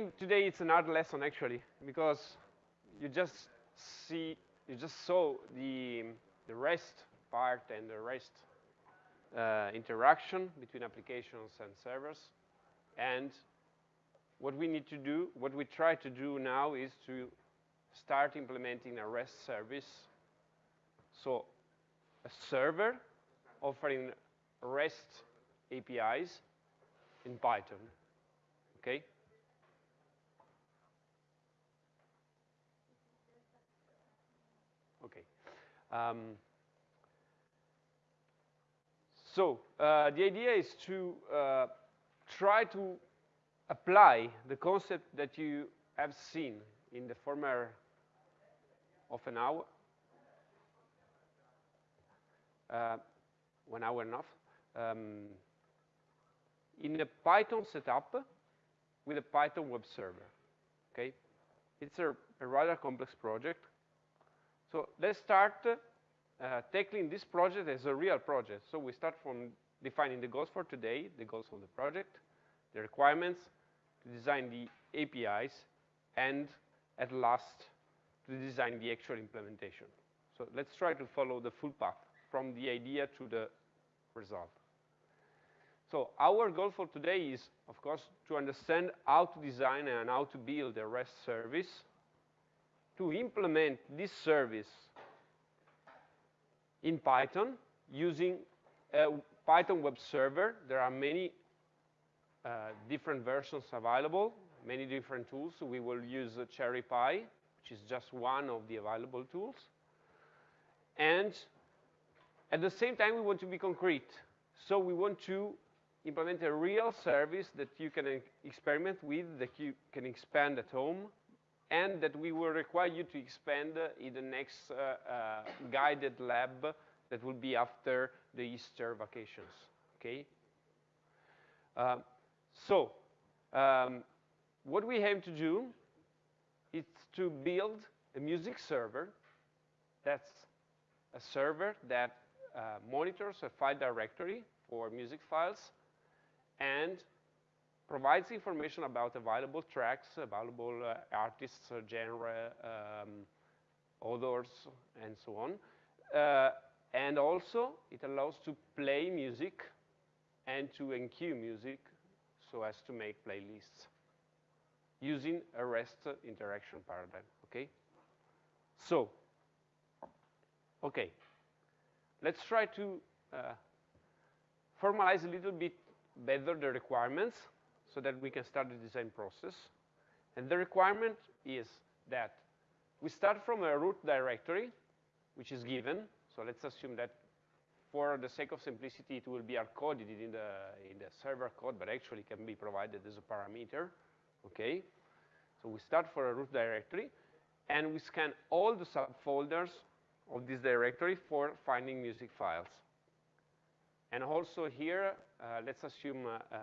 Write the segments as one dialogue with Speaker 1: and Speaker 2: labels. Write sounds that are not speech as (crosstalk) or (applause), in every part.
Speaker 1: think today it's an art lesson actually, because you just see, you just saw the, the REST part and the REST uh, interaction between applications and servers. And what we need to do, what we try to do now is to start implementing a REST service. So a server offering REST APIs in Python, okay? Okay. Um, so uh, the idea is to uh, try to apply the concept that you have seen in the former of an hour, uh, one hour and enough, um, in a Python setup with a Python web server, okay? It's a, a rather complex project. So let's start Uh, tackling this project as a real project. So we start from defining the goals for today, the goals of the project, the requirements, to design the APIs, and at last, to design the actual implementation. So let's try to follow the full path from the idea to the result. So our goal for today is, of course, to understand how to design and how to build a REST service, to implement this service in Python using a Python web server. There are many uh, different versions available, many different tools. We will use uh, CherryPy, which is just one of the available tools. And at the same time, we want to be concrete. So we want to implement a real service that you can experiment with, that you can expand at home, and that we will require you to expand in the next uh, uh, guided lab that will be after the Easter vacations, okay? Uh, so, um, what we aim to do is to build a music server that's a server that uh, monitors a file directory for music files and provides information about available tracks, available uh, artists, uh, genre, um, authors, and so on. Uh, and also, it allows to play music and to enqueue music so as to make playlists using a REST interaction paradigm, okay? So, okay, let's try to uh, formalize a little bit better the requirements so that we can start the design process. And the requirement is that we start from a root directory, which is given. So let's assume that for the sake of simplicity, it will be hard-coded in the, in the server code, but actually can be provided as a parameter, okay? So we start for a root directory, and we scan all the subfolders of this directory for finding music files. And also here, uh, let's assume uh, uh,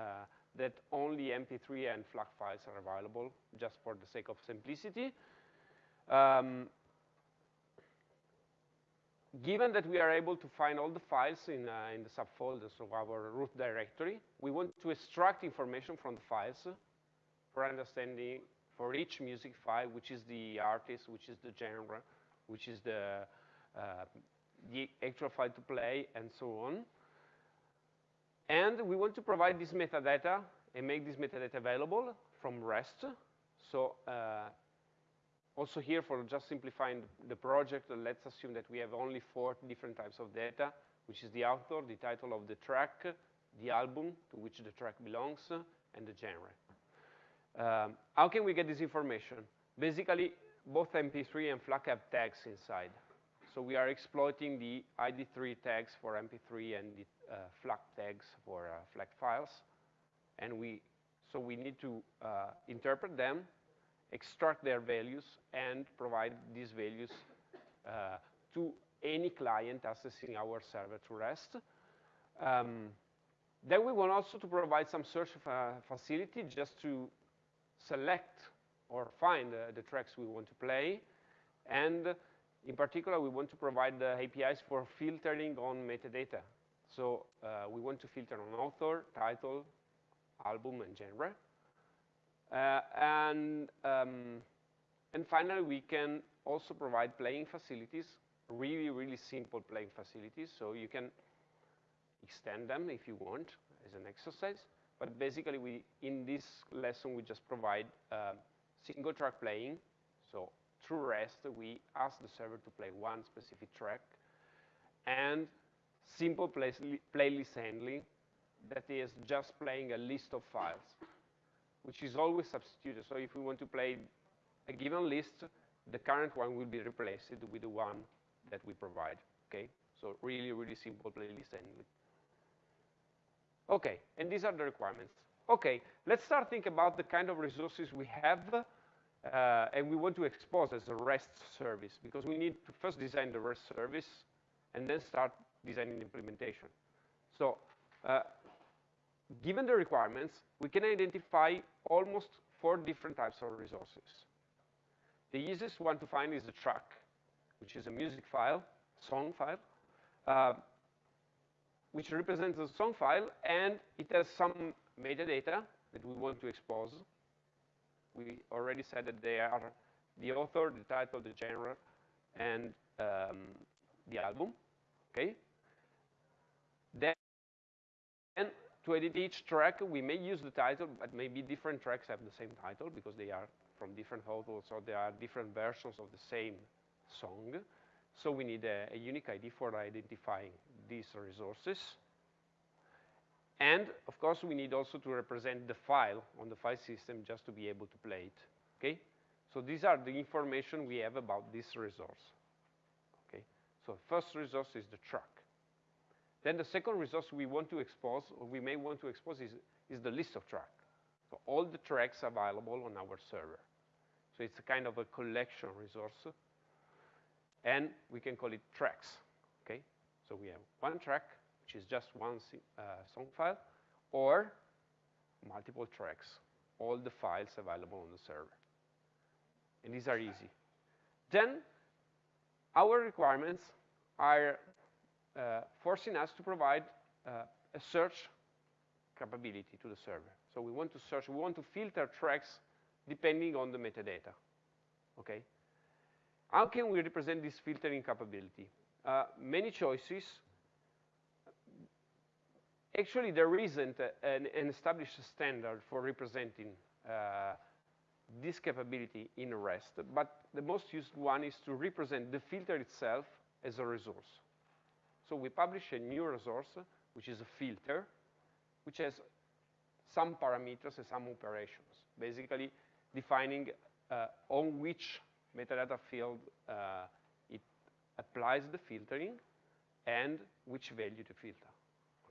Speaker 1: that only MP3 and FLAC files are available, just for the sake of simplicity. Um, given that we are able to find all the files in, uh, in the subfolders of our root directory, we want to extract information from the files for understanding for each music file, which is the artist, which is the genre, which is the, uh, the actual file to play, and so on. And we want to provide this metadata and make this metadata available from REST. So uh, also here, for just simplifying the project, let's assume that we have only four different types of data, which is the author, the title of the track, the album to which the track belongs, and the genre. Um, how can we get this information? Basically, both MP3 and FLAC have tags inside. So we are exploiting the ID3 tags for MP3 and the uh, FLAC tags for uh, FLAC files. And we, so we need to uh, interpret them, extract their values, and provide these values to any client accessing our server to REST. Um, then we want also to provide some search facility just to select or find uh, the tracks we want to play. And in particular, we want to provide the APIs for filtering on metadata. So uh, we want to filter on author, title, album, and genre. Uh, and, um, and finally, we can also provide playing facilities, really, really simple playing facilities. So you can extend them if you want as an exercise. But basically, we in this lesson, we just provide uh, single track playing. So through REST, we ask the server to play one specific track and simple play playlist handling that is just playing a list of files, which is always substituted. So if we want to play a given list, the current one will be replaced with the one that we provide, okay? So really, really simple playlist handling. Okay, and these are the requirements. Okay, let's start thinking about the kind of resources we have and we want to expose as a REST service because we need to first design the REST service and then start designing the implementation. So uh, given the requirements, we can identify almost four different types of resources. The easiest one to find is the track, which is a music file, song file, uh, which represents a song file, and it has some metadata that we want to expose. We already said that they are the author, the title, the genre, and um, the album, okay? Then to edit each track, we may use the title, but maybe different tracks have the same title because they are from different authors or there are different versions of the same song. So we need a, a unique ID for identifying these resources. And of course, we need also to represent the file on the file system just to be able to play it, okay? So these are the information we have about this resource, okay? So first resource is the track. Then the second resource we want to expose, or we may want to expose, is, is the list of tracks. So all the tracks available on our server. So it's a kind of a collection resource. And we can call it tracks, okay? So we have one track, which is just one uh, song file, or multiple tracks, all the files available on the server. And these are easy. Then our requirements are uh, forcing us to provide uh, a search capability to the server. So we want to search, we want to filter tracks depending on the metadata, okay? How can we represent this filtering capability? Uh, many choices. Actually, there isn't an, an, established standard for representing uh, this capability in REST, but the most used one is to represent the filter itself as a resource. So we publish a new resource, which is a filter, which has some parameters and some operations, basically defining uh, on which metadata field uh, it applies the filtering and which value to filter,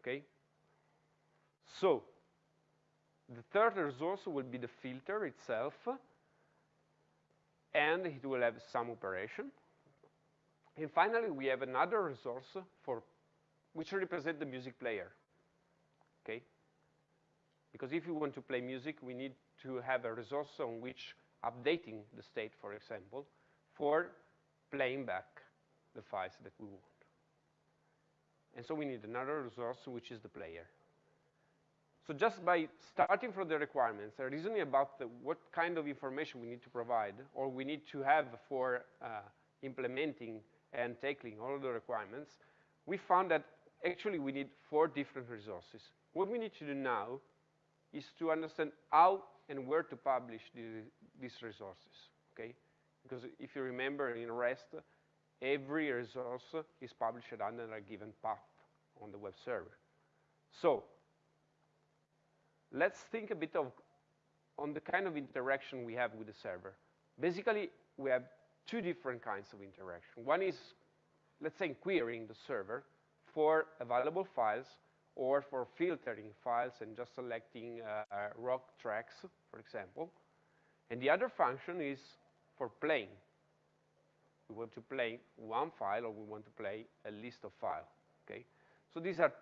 Speaker 1: okay? So the third resource will be the filter itself, and it will have some operation. And finally, we have another resource for which represent the music player, okay? Because if you want to play music, we need to have a resource on which updating the state, for example, for playing back the files that we want. And so we need another resource, which is the player. So just by starting from the requirements, and reasoning about the, what kind of information we need to provide or we need to have for uh, implementing and tackling all the requirements, we found that actually we need four different resources. What we need to do now is to understand how and where to publish the, these resources, okay? Because if you remember in REST, every resource is published under a given path on the web server. So let's think a bit of on the kind of interaction we have with the server. Basically, we have two different kinds of interaction. One is, let's say, querying the server for available files or for filtering files and just selecting uh, uh, rock tracks, for example. And the other function is for playing. We want to play one file or we want to play a list of files, okay? So these are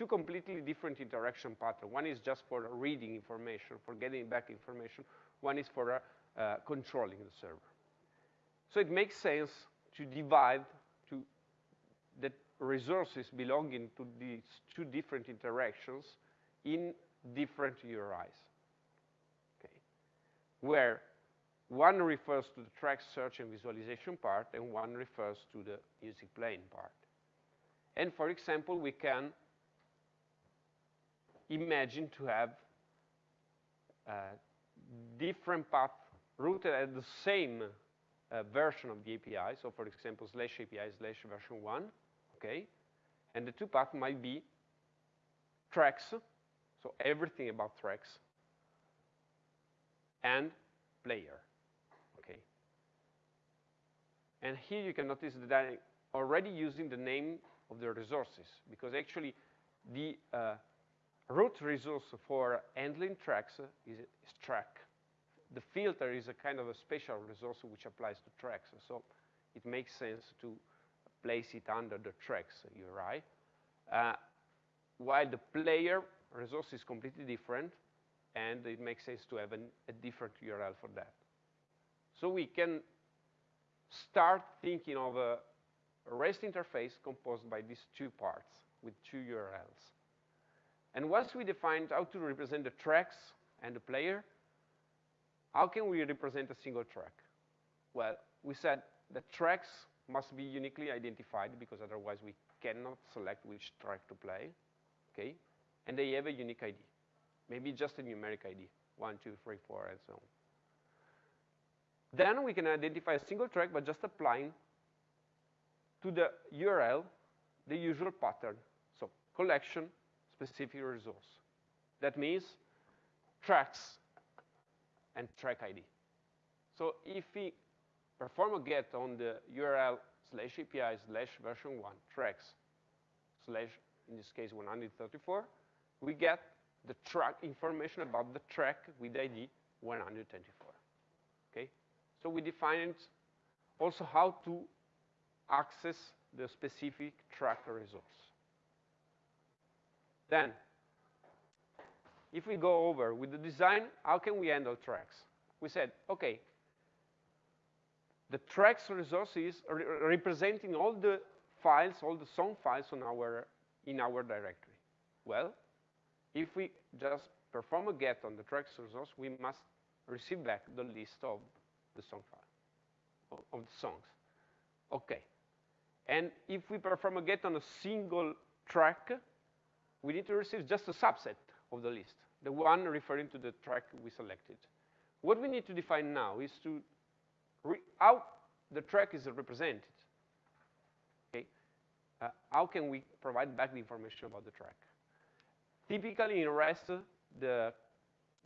Speaker 1: two completely different interaction patterns. One is just for reading information, for getting back information. One is for uh, uh, controlling the server. So it makes sense to divide to the resources belonging to these two different interactions in different URIs. Okay. where one refers to the track search and visualization part, and one refers to the music playing part. And for example, we can imagine to have uh, different paths rooted at the same uh, version of the API. So for example, slash API slash version 1, okay? And the two paths might be tracks, so everything about tracks, and player. Okay? And here you can notice that I'm already using the name of the resources, because actually the uh, root resource for handling tracks is, is, track. The filter is a kind of a special resource which applies to tracks, so it makes sense to place it under the tracks URI. Uh, while the player resource is completely different, and it makes sense to have an, a different URL for that. So we can start thinking of a REST interface composed by these two parts with two URLs. And once we defined how to represent the tracks and the player, how can we represent a single track? Well, we said the tracks must be uniquely identified because otherwise we cannot select which track to play, okay? And they have a unique ID, maybe just a numeric ID, one, two, three, four, and so on. Then we can identify a single track by just applying to the URL the usual pattern. So collection, specific resource. That means tracks and track ID. So if we perform a get on the URL slash API slash version 1 tracks slash, in this case, 134, we get the track information about the track with ID 124. Okay? So we defined also how to access the specific track resource. Then, if we go over with the design, how can we handle tracks? We said, okay, the tracks resource is re representing all the files, all the song files on our, in our directory. Well, if we just perform a get on the tracks resource, we must receive back the list of the song file, of the songs. Okay. And if we perform a get on a single track, we need to receive just a subset of the list, the one referring to the track we selected. What we need to define now is to how the track is represented. Okay, uh, how can we provide back the information about the track? Typically in REST, the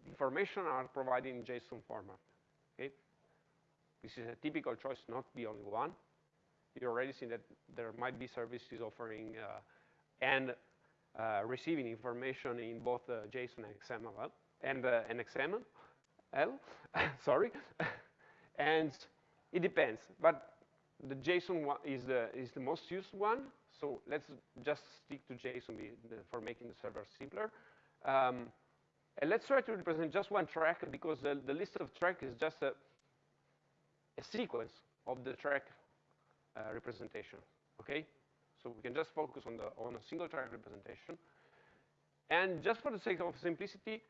Speaker 1: information are provided in JSON format. Okay, this is a typical choice, not the only one. You already seen that there might be services offering uh, and receiving information in both uh, JSON and XML and, uh, and XML, (laughs) sorry. (laughs) and it depends, but the JSON is the, is the most used one, so let's just stick to JSON for making the server simpler. Um, and let's try to represent just one track because the, the list of track is just a, a sequence of the track uh, representation, okay? So we can just focus on, the, on a single track representation. And just for the sake of simplicity,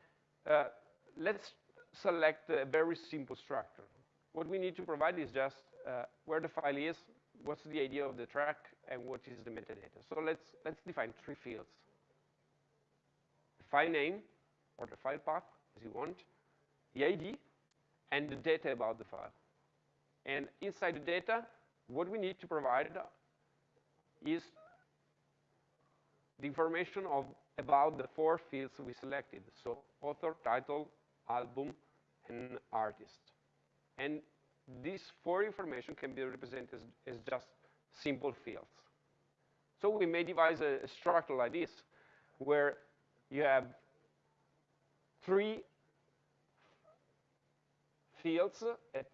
Speaker 1: uh, let's select a very simple structure. What we need to provide is just uh, where the file is, what's the ID of the track, and what is the metadata. So let's, let's define three fields. The file name, or the file path, as you want, the ID, and the data about the file. And inside the data, what we need to provide is the information of about the four fields we selected. So author, title, album, and artist. And these four information can be represented as, as just simple fields. So we may devise a, a structure like this, where you have three fields at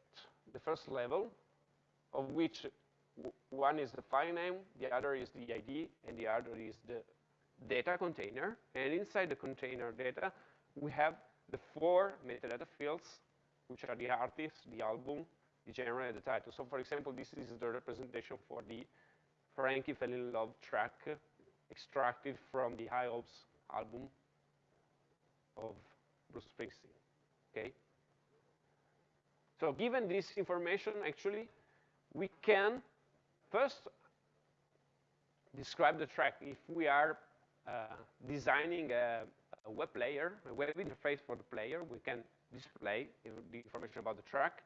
Speaker 1: the first level, of which one is the file name, the other is the ID, and the other is the data container. And inside the container data, we have the four metadata fields, which are the artist, the album, the genre, and the title. So for example, this is the representation for the Frankie Fell in Love track extracted from the High Hopes album of Bruce Springsteen, okay? So given this information, actually, we can first describe the track. If we are uh, designing a, a, web player, a web interface for the player, we can display the information about the track.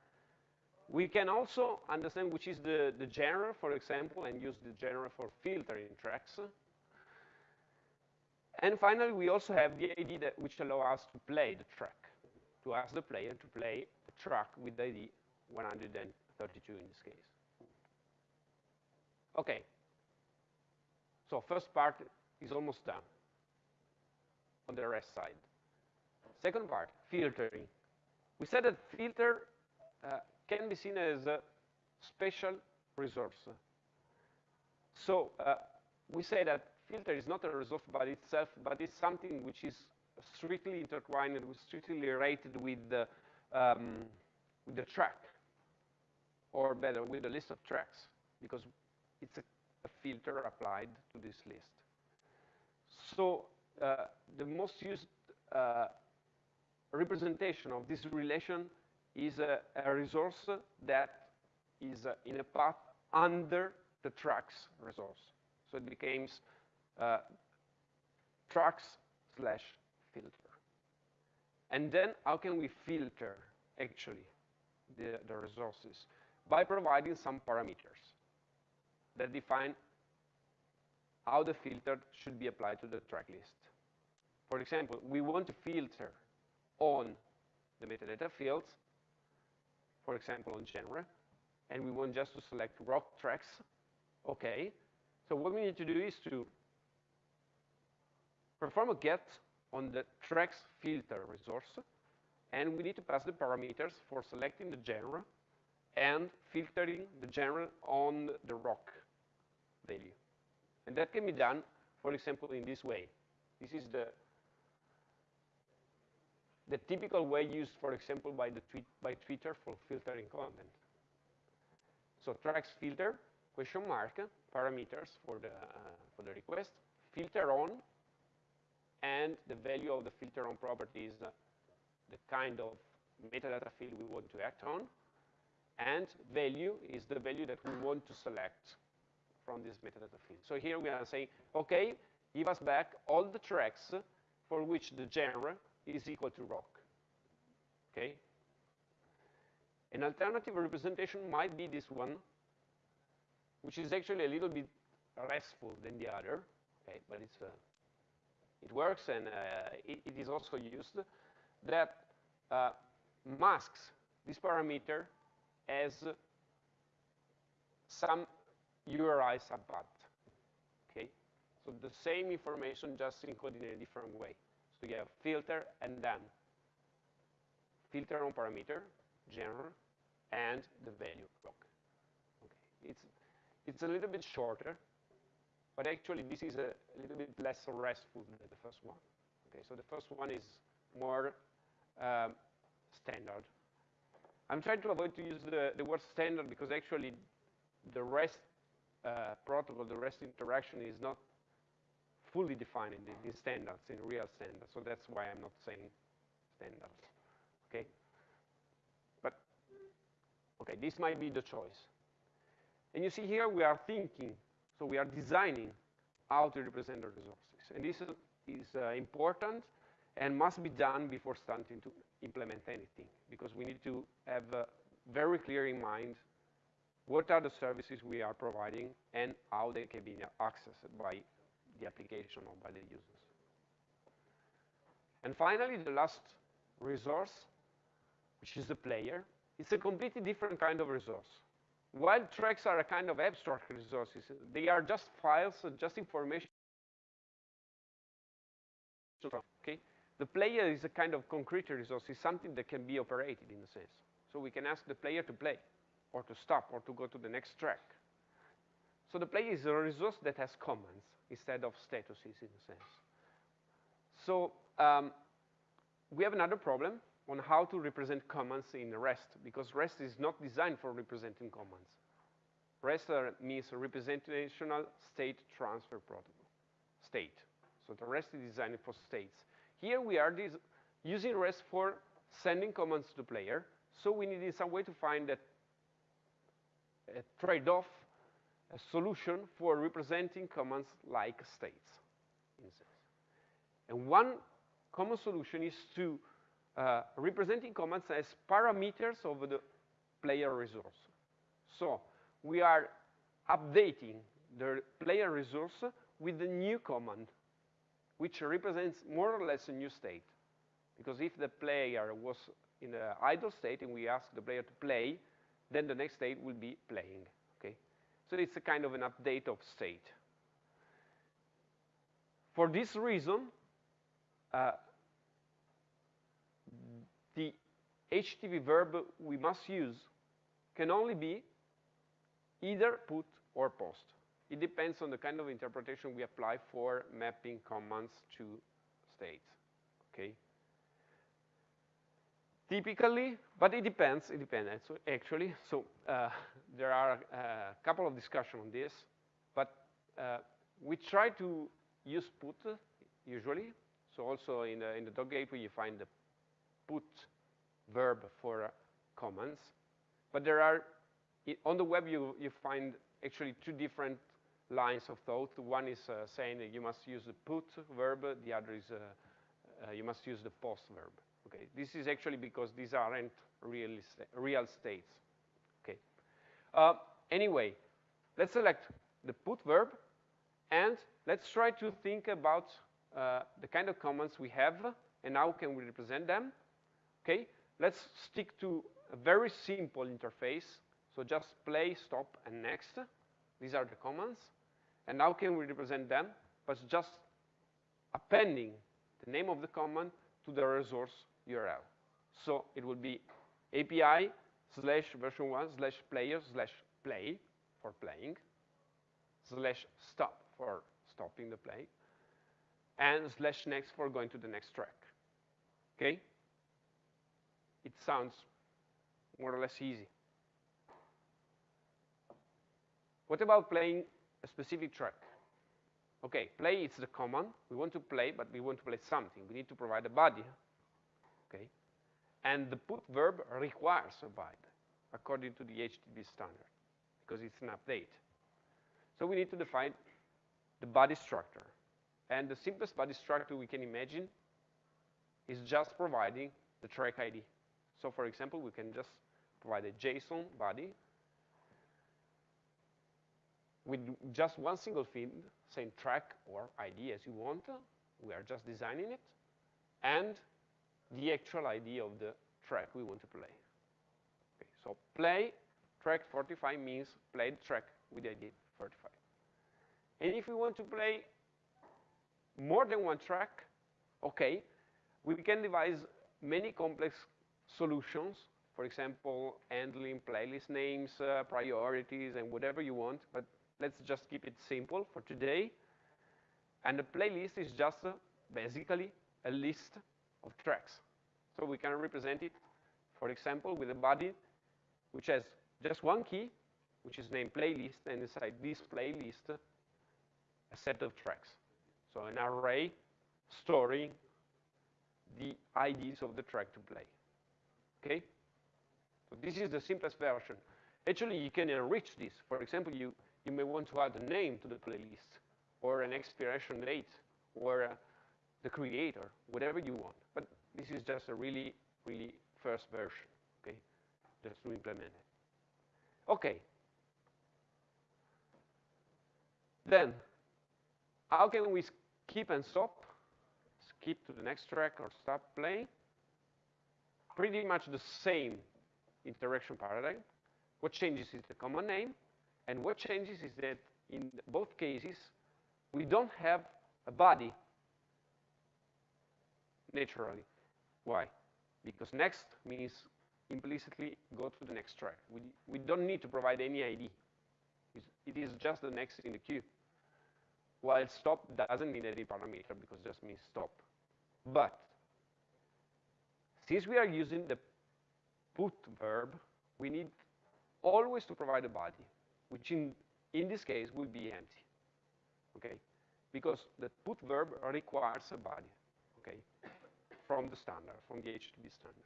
Speaker 1: We can also understand which is the, the genre, for example, and use the genre for filtering tracks. And finally, we also have the ID that, which allow us to play the track, to ask the player to play the track with the ID 132 in this case. Okay. So first part is almost done on the REST side. Second part, filtering. We said that filter uh, can be seen as a special resource. So uh, we say that filter is not a resource by itself, but it's something which is strictly intertwined strictly related with the, um, with the track, or better, with the list of tracks, because it's a, a filter applied to this list. So uh, the most used uh, representation of this relation is a, a resource that is uh, in a path under the tracks resource. So it becomes uh, tracks slash filter. And then how can we filter, actually, the, the resources? By providing some parameters that define how the filter should be applied to the track list. For example, we want to filter on the metadata fields, for example, on genre, and we want just to select rock tracks. Okay. So what we need to do is to perform a get on the tracks filter resource, and we need to pass the parameters for selecting the genre and filtering the genre on the rock value. And that can be done, for example, in this way. This is the, the typical way used, for example, by, the tweet, by Twitter for filtering content. So tracks filter, question mark, parameters for the, uh, for the request, filter on, and the value of the filter on property is the kind of metadata field we want to act on, and value is the value that we want to select from this metadata field. So here we are saying, okay, give us back all the tracks for which the genre is equal to rock. Okay? An alternative representation might be this one, which is actually a little bit restful than the other, okay, but it's, uh, it works and uh, it, it is also used, that uh, masks this parameter as some URI subpath. Okay, so the same information just encoded in a different way. So you have filter and then filter on parameter, genre, and the value block. Okay, it's it's a little bit shorter, but actually this is a little bit less restful than the first one. Okay, so the first one is more um, standard. I'm trying to avoid to use the, the word standard because actually the REST protocol, the REST interaction is not fully defined in, in standards, in real standards. So that's why I'm not saying standards. Okay? But, okay, this might be the choice. And you see here we are thinking, so we are designing how to represent the resources. And this is, is uh, important and must be done before starting to implement anything, because we need to have uh, very clear in mind what are the services we are providing and how they can be accessed by the application or by the users. And finally, the last resource, which is the player, it's a completely different kind of resource. While tracks are a kind of abstract resources, they are just files, just information. Okay? The player is a kind of concrete resource, it's something that can be operated in a sense. So we can ask the player to play or to stop or to go to the next track. So the player is a resource that has commands instead of statuses in a sense. So um, we have another problem on how to represent commands in REST because REST is not designed for representing commands. REST means representational state transfer protocol, state. So the REST is designed for states. Here we are using REST for sending commands to the player So we needed some way to find a, a trade-off, a solution for representing commands like states. And one common solution is to uh, representing commands as parameters of the player resource. So we are updating the player resource with the new command, which represents more or less a new state. Because if the player was in an idle state and we ask the player to play, then the next state will be playing, okay? So it's a kind of an update of state. For this reason, uh, the HTTP verb we must use can only be either put or post. It depends on the kind of interpretation we apply for mapping commands to states, okay? Typically, but it depends, it depends actually. So uh, there are a couple of discussion on this, but uh, we try to use put usually. So also in the, in the dog gateway, you find the put verb for uh, commands. But there are, on the web, you, you find actually two different lines of thought. One is uh, saying that you must use the put verb. The other is uh, uh, you must use the post verb. Okay, this is actually because these aren't real, real states. Okay. Uh, anyway, let's select the put verb, and let's try to think about uh, the kind of commands we have, and how can we represent them. Okay, let's stick to a very simple interface. So just play, stop, and next. These are the commands. And how can we represent them? But just appending the name of the command to the resource URL. So it will be API slash version one slash player slash play for playing, slash stop for stopping the play, and slash next for going to the next track. Okay? It sounds more or less easy. What about playing a specific track? Okay, play is the command. We want to play, but we want to play something. We need to provide a body. Okay? And the put verb requires a body according to the HTTP standard because it's an update. So we need to define the body structure. And the simplest body structure we can imagine is just providing the track ID. So for example, we can just provide a JSON body with just one single field, saying track or ID as you want. We are just designing it. And the actual ID of the track we want to play. Okay, so play track 45 means play the track with the ID 45. And if we want to play more than one track, okay, we can devise many complex solutions, for example, handling playlist names, uh, priorities, and whatever you want, but let's just keep it simple for today. And the playlist is just uh, basically a list of tracks. So we can represent it, for example, with a body which has just one key, which is named playlist, and inside this playlist, a set of tracks. So an array storing the IDs of the track to play. Okay? So this is the simplest version. Actually, you can enrich this. For example, you, you may want to add a name to the playlist, or an expiration date, or uh, the creator, whatever you want. But this is just a really, really first version, okay? Just to implement it. Okay. Then, how can we skip and stop? Skip to the next track or stop playing? Pretty much the same interaction paradigm. What changes is the common name, and what changes is that in both cases, we don't have a body naturally. Why? Because next means implicitly go to the next track. We, we don't need to provide any ID. It's, it is just the next in the queue. While stop doesn't need any parameter because it just means stop. But since we are using the put verb, we need always to provide a body, which in, in this case will be empty. Okay? Because the put verb requires a body. Okay? From the standard, from the HTTP standard.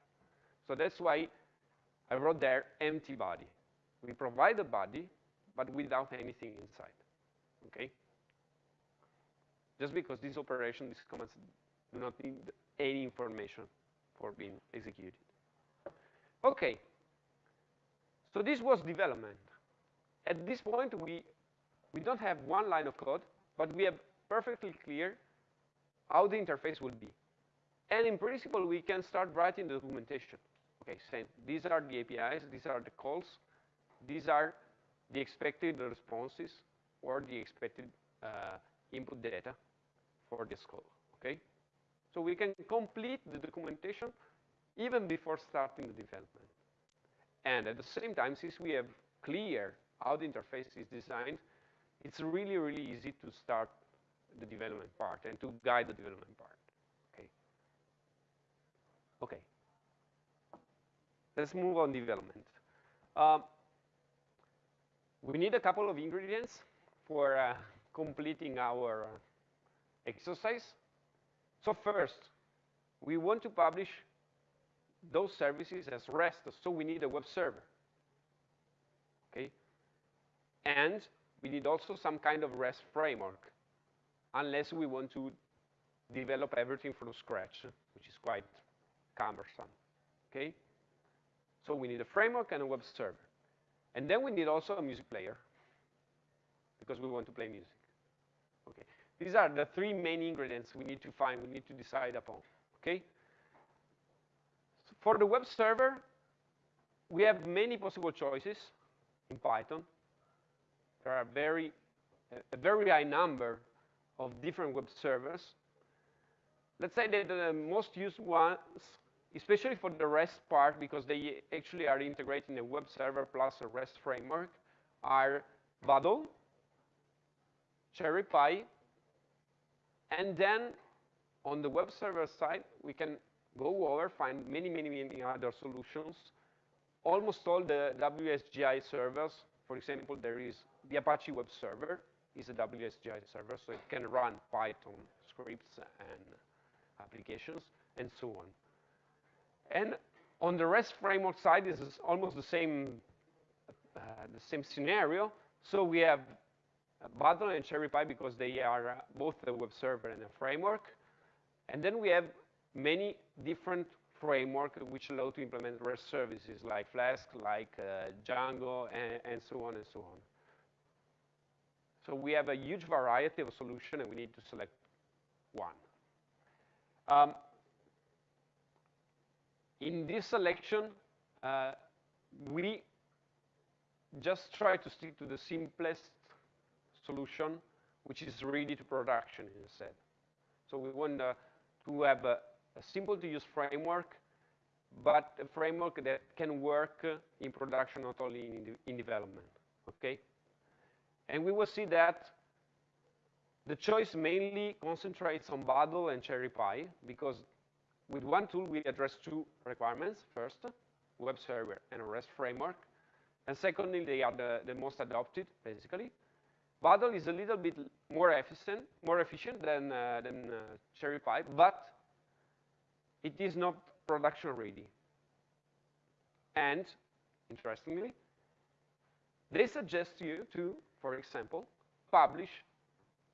Speaker 1: So that's why I wrote there empty body. We provide a body, but without anything inside, okay? Just because this operation, these commands do not need any information for being executed. Okay, so this was development. At this point, we, we don't have one line of code, but we have perfectly clear how the interface will be. And in principle, we can start writing the documentation. Okay, saying these are the APIs, these are the calls, these are the expected responses or the expected uh, input data for this call, okay? So we can complete the documentation even before starting the development. And at the same time, since we have clear how the interface is designed, it's really, really easy to start the development part and to guide the development part. Okay. Let's move on development. Um, we need a couple of ingredients for uh, completing our exercise. So first, we want to publish those services as REST, so we need a web server. Okay? And we need also some kind of REST framework, unless we want to develop everything from scratch, which is quite cumbersome. Okay? So we need a framework and a web server. And then we need also a music player, because we want to play music. Okay. These are the three main ingredients we need to find, we need to decide upon. Okay? For the web server, we have many possible choices in Python. There are very, a very high number of different web servers. Let's say that the most used ones, especially for the REST part, because they actually are integrating a web server plus a REST framework, are Bottle, CherryPy, and then on the web server side, we can go over, find many, many, many other solutions. Almost all the WSGI servers, for example, there is the Apache web server is a WSGI server, so it can run Python scripts and applications and so on. And on the REST framework side, this is almost the same, uh, the same scenario. So we have Bottle and CherryPy because they are uh, both a web server and a framework. And then we have many different framework which allow to implement REST services like Flask, like uh, Django, and, and, so on and so on. So we have a huge variety of solution, and we need to select one. Um, in this selection, uh, we just try to stick to the simplest solution, which is ready to production instead. So we want uh, to have a, a simple to use framework, but a framework that can work in production, not only in, in development, okay? And we will see that the choice mainly concentrates on Bottle and CherryPy because with one tool we address two requirements. First, web server and a REST framework. And secondly, they are the, the most adopted, basically. Bottle is a little bit more efficient, more efficient than, uh, than uh, CherryPy, but it is not production ready. And, interestingly, they suggest you to, for example, publish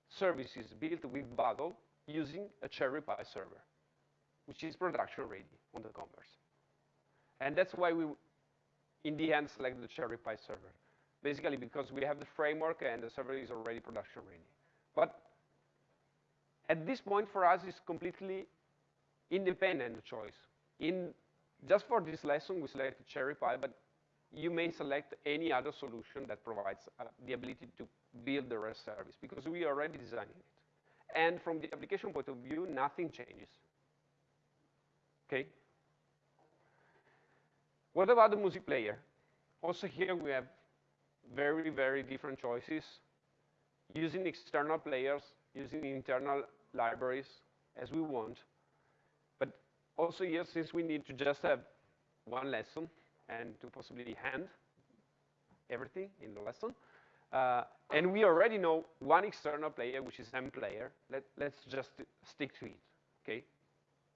Speaker 1: services built with Bottle using a Cherry CherryPy server, which is production ready on the Converse. And that's why we, in the end, select the Cherry CherryPy server basically because we have the framework and the server is already production ready. But at this point for us it's completely independent choice. In just for this lesson we select CherryPy, but you may select any other solution that provides uh, the ability to build the REST service because we are already designed it. And from the application point of view, nothing changes. Okay? What about the music player? Also here we have very, very different choices using external players, using internal libraries as we want. But also here, since we need to just have one lesson and to possibly hand everything in the lesson, uh, and we already know one external player, which is MPlayer. Let, let's just stick to it, okay?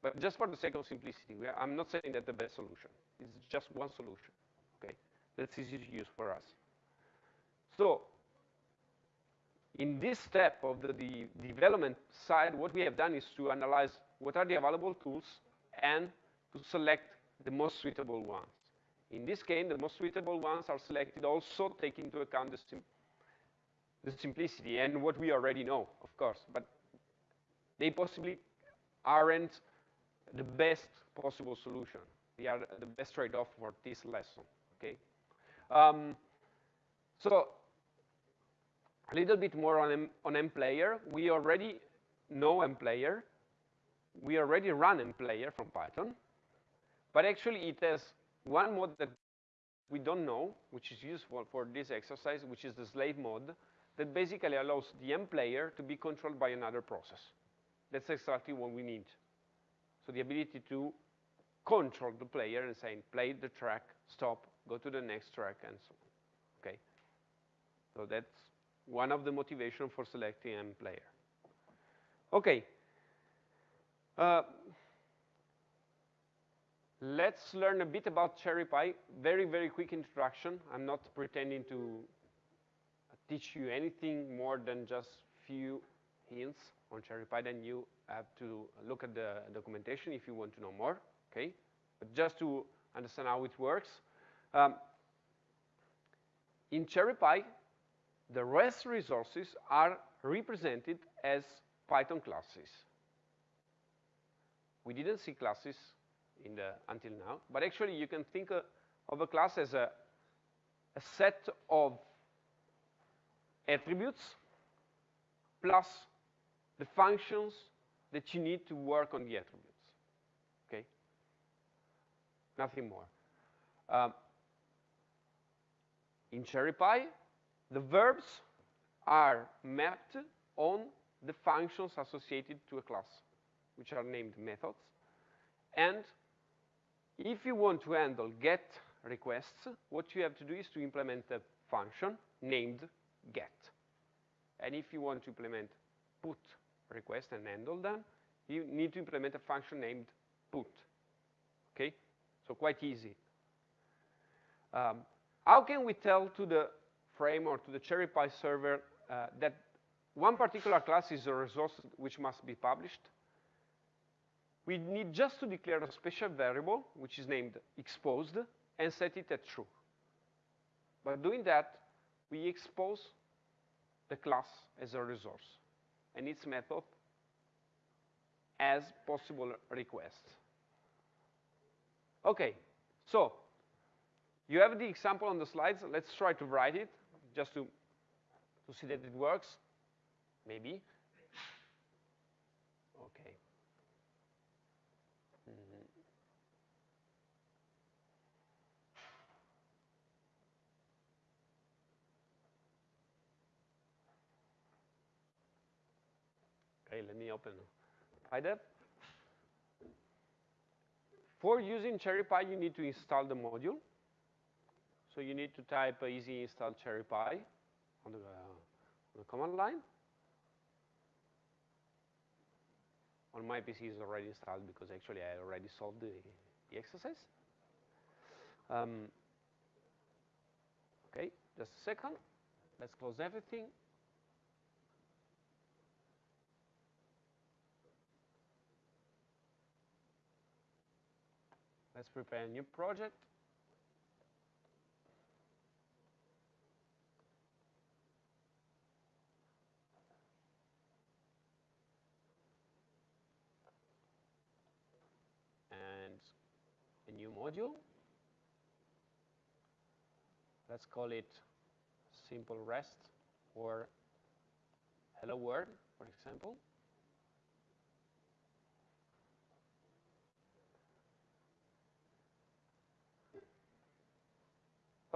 Speaker 1: But just for the sake of simplicity, are, I'm not saying that the best solution. It's just one solution, okay? that's easy to use for us. So in this step of the, the development side, what we have done is to analyze what are the available tools and to select the most suitable ones. In this case, the most suitable ones are selected also taking into account the, sim the simplicity and what we already know, of course, but they possibly aren't the best possible solution. They are the best trade-off for this lesson, okay? Um, so a little bit more on, M, on MPlayer. We already know MPlayer. We already run MPlayer from Python. But actually, it has one mode that we don't know, which is useful for this exercise, which is the slave mode, that basically allows the MPlayer to be controlled by another process. That's exactly what we need. So the ability to control the player and saying, play the track, stop, go to the next track, and so on, okay? So that's one of the motivation for selecting MPlayer. Okay. Uh, let's learn a bit about Cherry CherryPy. Very, very quick introduction. I'm not pretending to teach you anything more than just few hints on CherryPy. Then you have to look at the documentation if you want to know more, okay? But just to understand how it works. Um, in CherryPy, the REST resources are represented as Python classes. We didn't see classes in the, until now, but actually you can think uh, of a class as a, a set of attributes plus the functions that you need to work on the attributes, okay? Nothing more. Um, in CherryPy, the verbs are mapped on the functions associated to a class, which are named methods. And if you want to handle get requests, what you have to do is to implement a function named get. And if you want to implement put request and handle them, you need to implement a function named put. Okay? So quite easy. Um, how can we tell to the frame or to the CherryPy server uh, that one particular class is a resource which must be published. We need just to declare a special variable, which is named exposed, and set it at true. By doing that, we expose the class as a resource and its method as possible requests. Okay, so you have the example on the slides. Let's try to write it just to, to see that it works? Maybe. Okay. Mm -hmm. Okay, let open PyDev. For using CherryPy, you need to install the module. So you need to type easy install CherryPy on the, uh, on the command line. On my PC it's already installed because actually I already solved the, the exercise. Um, okay, just a second. Let's close everything. Let's prepare a new project. And a new module. Let's call it simple rest or hello world, for example.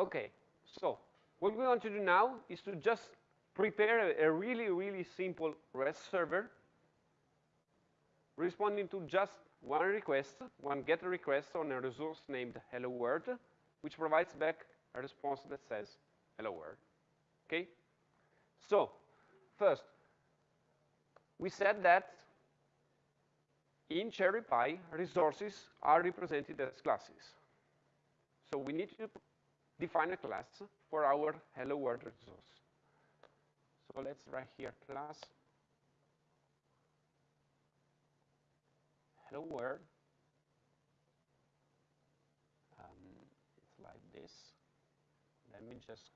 Speaker 1: Okay, so what we want to do now is to just prepare a, a really, really simple REST server responding to just one request, one get request on a resource named hello world, which provides back a response that says hello world. Okay? So, first, we said that in Cherry CherryPy, resources are represented as classes. So we need to define a class for our hello world resource. So let's write here class hello world. Um, it's like this. Let me just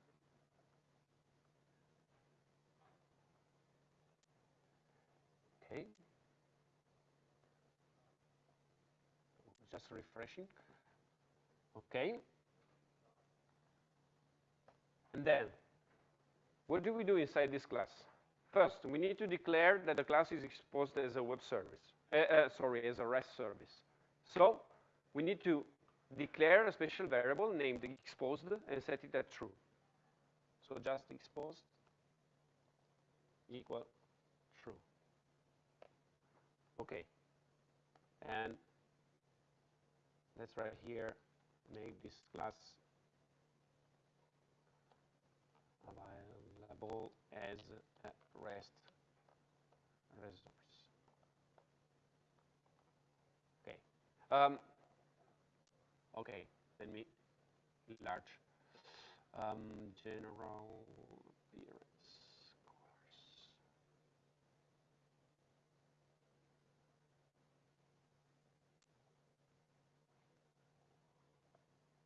Speaker 1: okay. Just refreshing. Okay. And then, what do we do inside this class? First, we need to declare that the class is exposed as a web service. Uh, uh, sorry, as a REST service. So, we need to declare a special variable named exposed and set it at true. So just exposed equal true. Okay. And let's write here, make this class available as a REST resource. Okay. Um, okay, let me enlarge. Um, general appearance.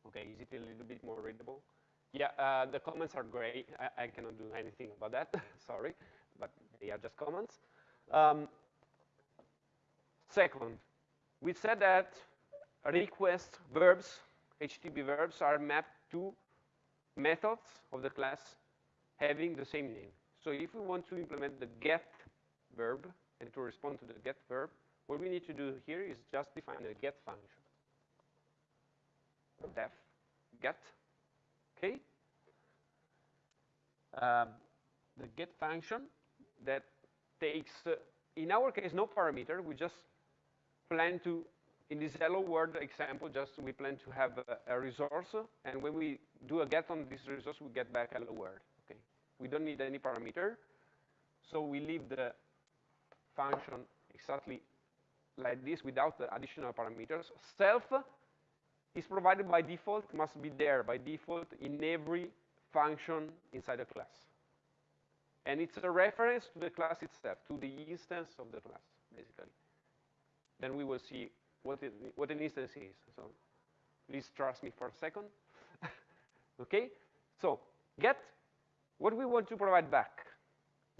Speaker 1: Okay, is it a little bit more readable? Yeah, uh, the comments are great. I, I, cannot do anything about that, (laughs) sorry, but they are just comments. Um, second, we said that request verbs, HTTP verbs, are mapped to methods of the class having the same name. So if we want to implement the get verb and to respond to the get verb, what we need to do here is just define a get function. Def get, okay? Um, the get function that takes, uh, in our case, no parameter. We just plan to, in this hello world example, just we plan to have a, a resource, and when we do a get on this resource, we get back hello world. Okay, we don't need any parameter, so we leave the function exactly like this without the additional parameters. Self is provided by default, must be there by default in every function inside a class. And it's a reference to the class itself, to the instance of the class, basically. Then we will see what, it, what an instance is. So please trust me for a second. (laughs) okay? So get what we want to provide back.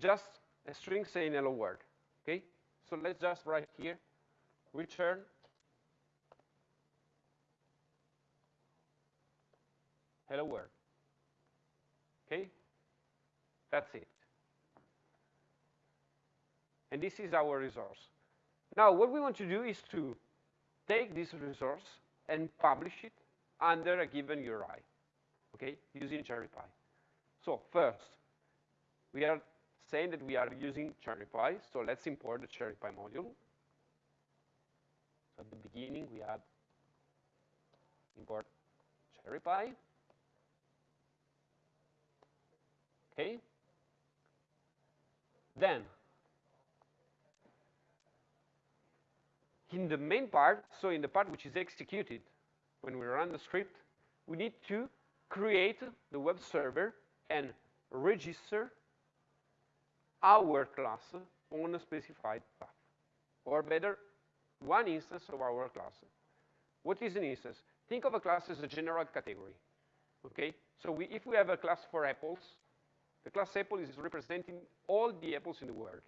Speaker 1: Just a string saying hello world. Okay? So let's just write here, return hello world. Okay? That's it. And this is our resource. Now, what we want to do is to take this resource and publish it under a given URI, okay, using CherryPy. So first, we are saying that we are using CherryPy, so let's import the CherryPy module. So at the beginning, we add import CherryPy. Okay? Then, in the main part, so in the part which is executed when we run the script, we need to create the web server and register our class on a specified path. Or better, one instance of our class. What is an instance? Think of a class as a general category. Okay? So we, if we have a class for apples, the class apple is representing all the apples in the world.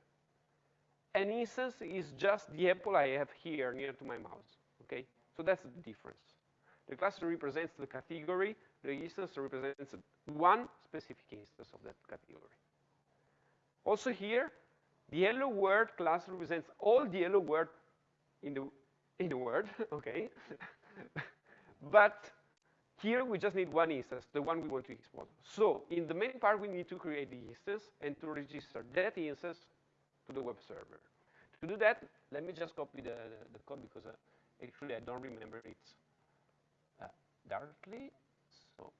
Speaker 1: An instance is just the apple I have here near to my mouse, okay? So that's the difference. The class represents the category, the instance represents one specific instance of that category. Also here, the hello world class represents all the hello world in the, in the world, (laughs) okay? (laughs) but here we just need one instance, the one we want to export. So in the main part, we need to create the instance and to register that instance to the web server. To do that, let me just copy the, the, the code because uh, actually I don't remember it uh, directly. So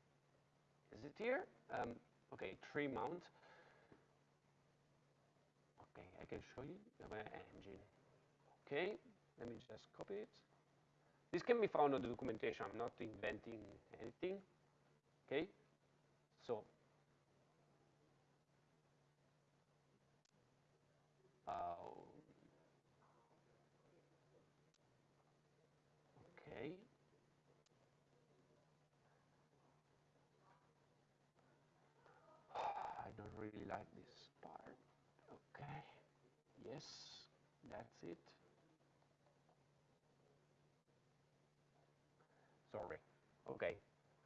Speaker 1: is it here? Um, okay, tree mount. Okay, I can show you my engine. Okay, let me just copy it. This can be found on the documentation. I'm not inventing anything. Okay? So, uh, okay. I don't really like this part. Okay. Yes, that's it. Sorry. Okay.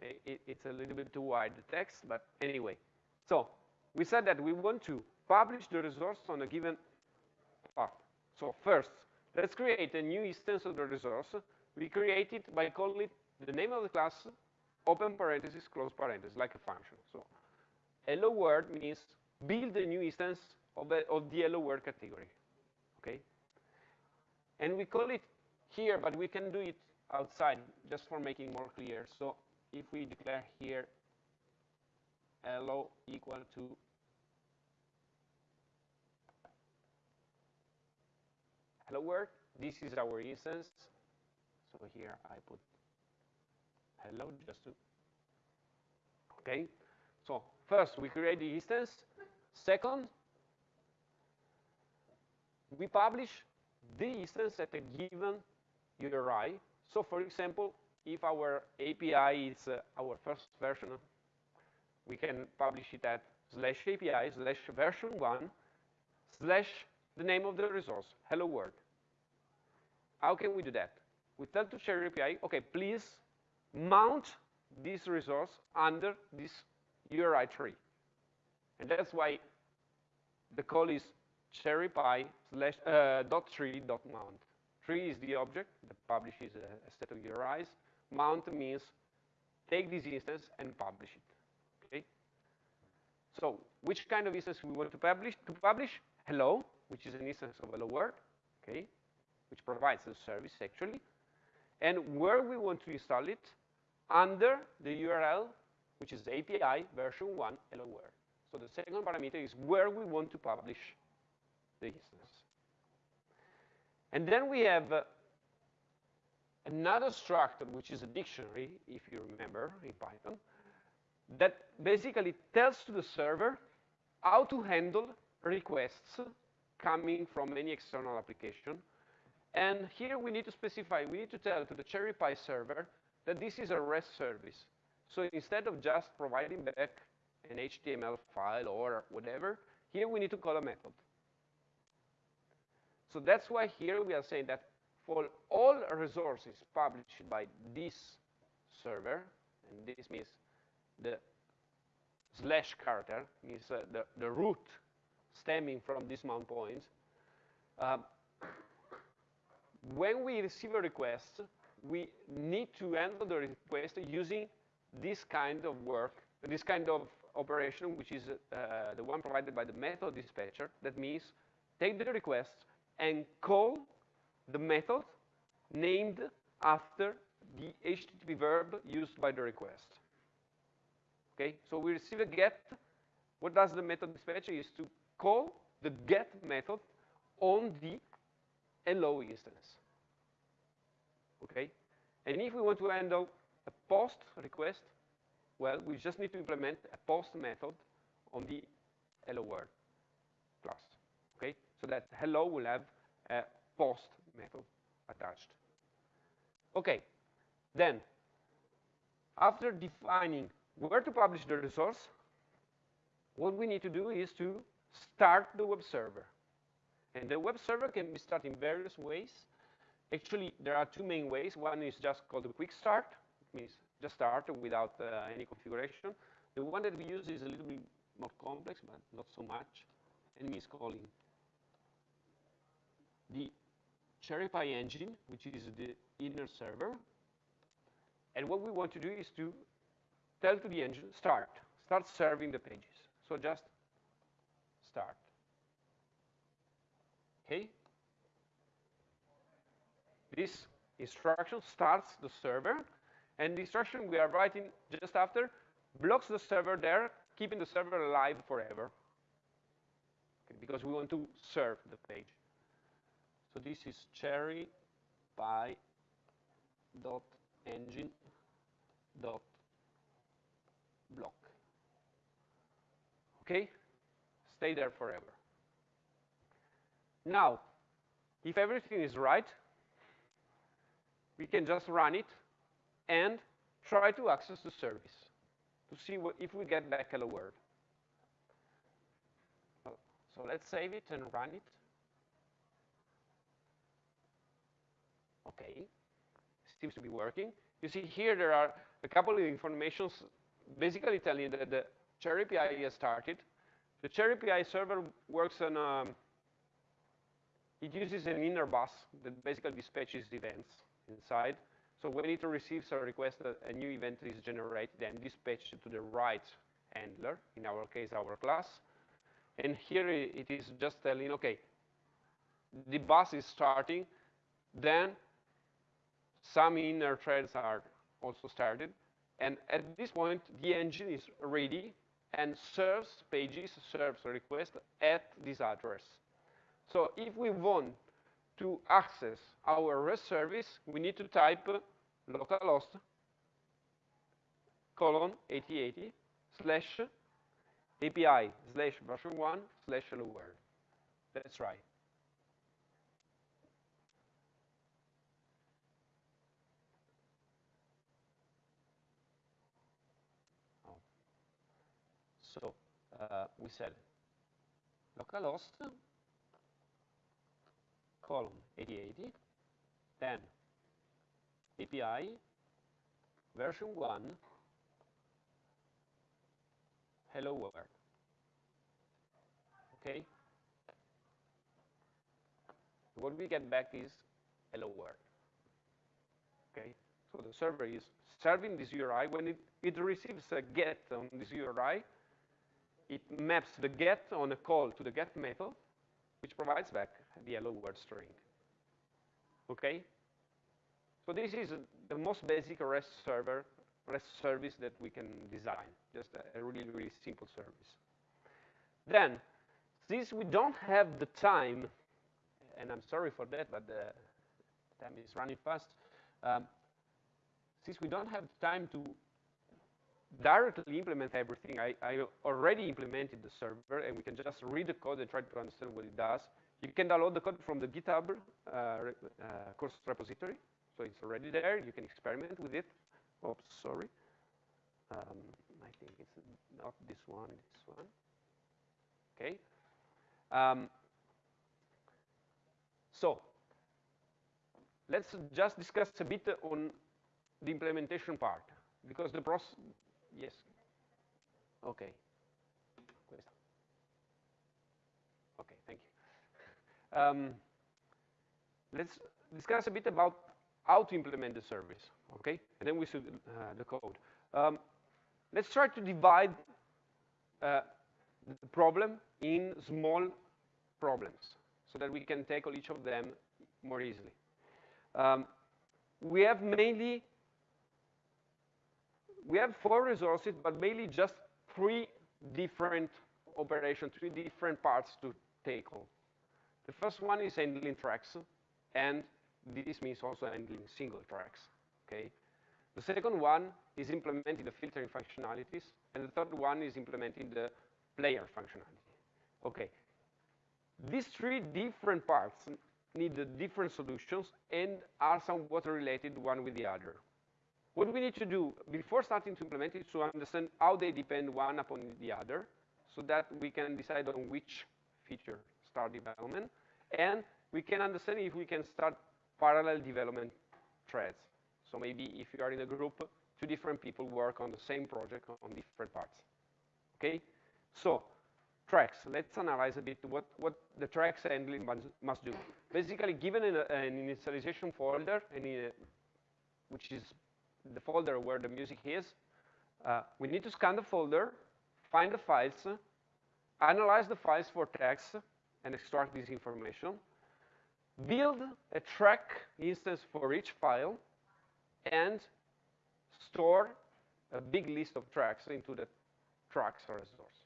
Speaker 1: It, it's a little bit too wide, the text, but anyway. So we said that we want to publish the resource on a given path. So first, let's create a new instance of the resource. We create it by calling it the name of the class, open parenthesis, close parenthesis, like a function. So hello world means build a new instance of the, of the hello world category. Okay? And we call it here, but we can do it outside just for making more clear. So if we declare here hello equal to hello world, this is our instance. So here I put hello just to, okay. So first we create the instance. Second, we publish the instance at a given URI. So for example, if our API is uh, our first version, we can publish it at slash API slash version one slash the name of the resource, hello world. How can we do that? We tell to CherryPy, okay, please mount this resource under this URI tree. And that's why the call is cherrypy slash uh, dot tree dot mount. Tree is the object that publishes a, a set of URIs. Uh, Mount means take this instance and publish it. Okay. So which kind of instance we want to publish? To publish hello, which is an instance of hello world. Okay, which provides the service actually, and where we want to install it under the URL, which is API version one hello world. So the second parameter is where we want to publish the instance. And then we have uh, another structure, which is a dictionary, if you remember, in Python, that basically tells to the server how to handle requests coming from any external application. And here we need to specify, we need to tell to the Cherry CherryPy server that this is a REST service. So instead of just providing back an HTML file or whatever, here we need to call a method. So that's why here we are saying that for all resources published by this server, and this means the slash character, means uh, the, the root stemming from this mount point, um, when we receive a request, we need to handle the request using this kind of work, this kind of operation, which is uh, the one provided by the method dispatcher. That means take the request and call the method named after the HTTP verb used by the request. Okay, so we receive a get. What does the method dispatcher is to call the get method on the hello instance. Okay, and if we want to handle a post request, well, we just need to implement a post method on the hello world so that hello will have a post method attached. Okay, then after defining where to publish the resource, what we need to do is to start the web server. And the web server can be started in various ways. Actually, there are two main ways. One is just called a quick start. Means just start without uh, any configuration. The one that we use is a little bit more complex, but not so much. And means calling the Cherry CherryPy engine, which is the inner server. And what we want to do is to tell to the engine, start, start serving the pages. So just start. Okay? This instruction starts the server, and the instruction we are writing just after blocks the server there, keeping the server alive forever. Okay, because we want to serve the page. So this is cherry py dot engine dot block. Okay? Stay there forever. Now, if everything is right, we can just run it and try to access the service to see what, if we get back hello world. So let's save it and run it. Okay, seems to be working. You see here there are a couple of informations basically telling you that the CherryPy has started. The CherryPy server works on, um, it uses an inner bus that basically dispatches events inside. So when it receives a request, a new event is generated and dispatched to the right handler, in our case, our class. And here it is just telling, okay, the bus is starting, then some inner threads are also started, and at this point, the engine is ready and serves pages, serves a request at this address. So if we want to access our REST service, we need to type localhost colon 8080 slash API slash version 1 slash hello world. Let's try. Oh. So uh, we said localhost column 8080, then API version 1 hello world. Okay? What we get back is hello world. Okay? So the server is serving this URI. When it, it receives a get on this URI, it maps the get on a call to the get method, which provides back the hello world string. Okay? So this is the most basic REST server, REST service that we can design, just a, really, really simple service. Then, since we don't have the time, and I'm sorry for that, but the time is running fast, um, since we don't have the time to directly implement everything, I, I, already implemented the server, and we can just read the code and try to understand what it does. You can download the code from the GitHub uh, uh, course repository. So it's already there. You can experiment with it. Oops, sorry. Um, I think it's not this one, this one. Okay. Um, so let's just discuss a bit on the implementation part, because the process, yes. Okay. Okay, thank you. (laughs) Um, let's discuss a bit about how to implement the service, okay? And then we see uh, the code. Um, let's try to divide uh, the problem in small problems so that we can tackle each of them more easily. Um, we have mainly, we have four resources, but mainly just three different operations, three different parts to tackle. The first one is handling tracks, and this means also handling single tracks, okay? The second one is implementing the filtering functionalities, and the third one is implementing the player functionality. Okay, these three different parts need different solutions and are somewhat related one with the other. What we need to do before starting to implement is to understand how they depend one upon the other so that we can decide on which feature start development and we can understand if we can start parallel development threads. So maybe if you are in a group, two different people work on the same project on different parts. Okay? So, tracks. Let's analyze a bit what, what the tracks handling must do. Basically, given an, an initialization folder, a, which is the folder where the music is, uh, we need to scan the folder, find the files, analyze the files for text, and extract this information, build a track instance for each file, and store a big list of tracks into the tracks resource.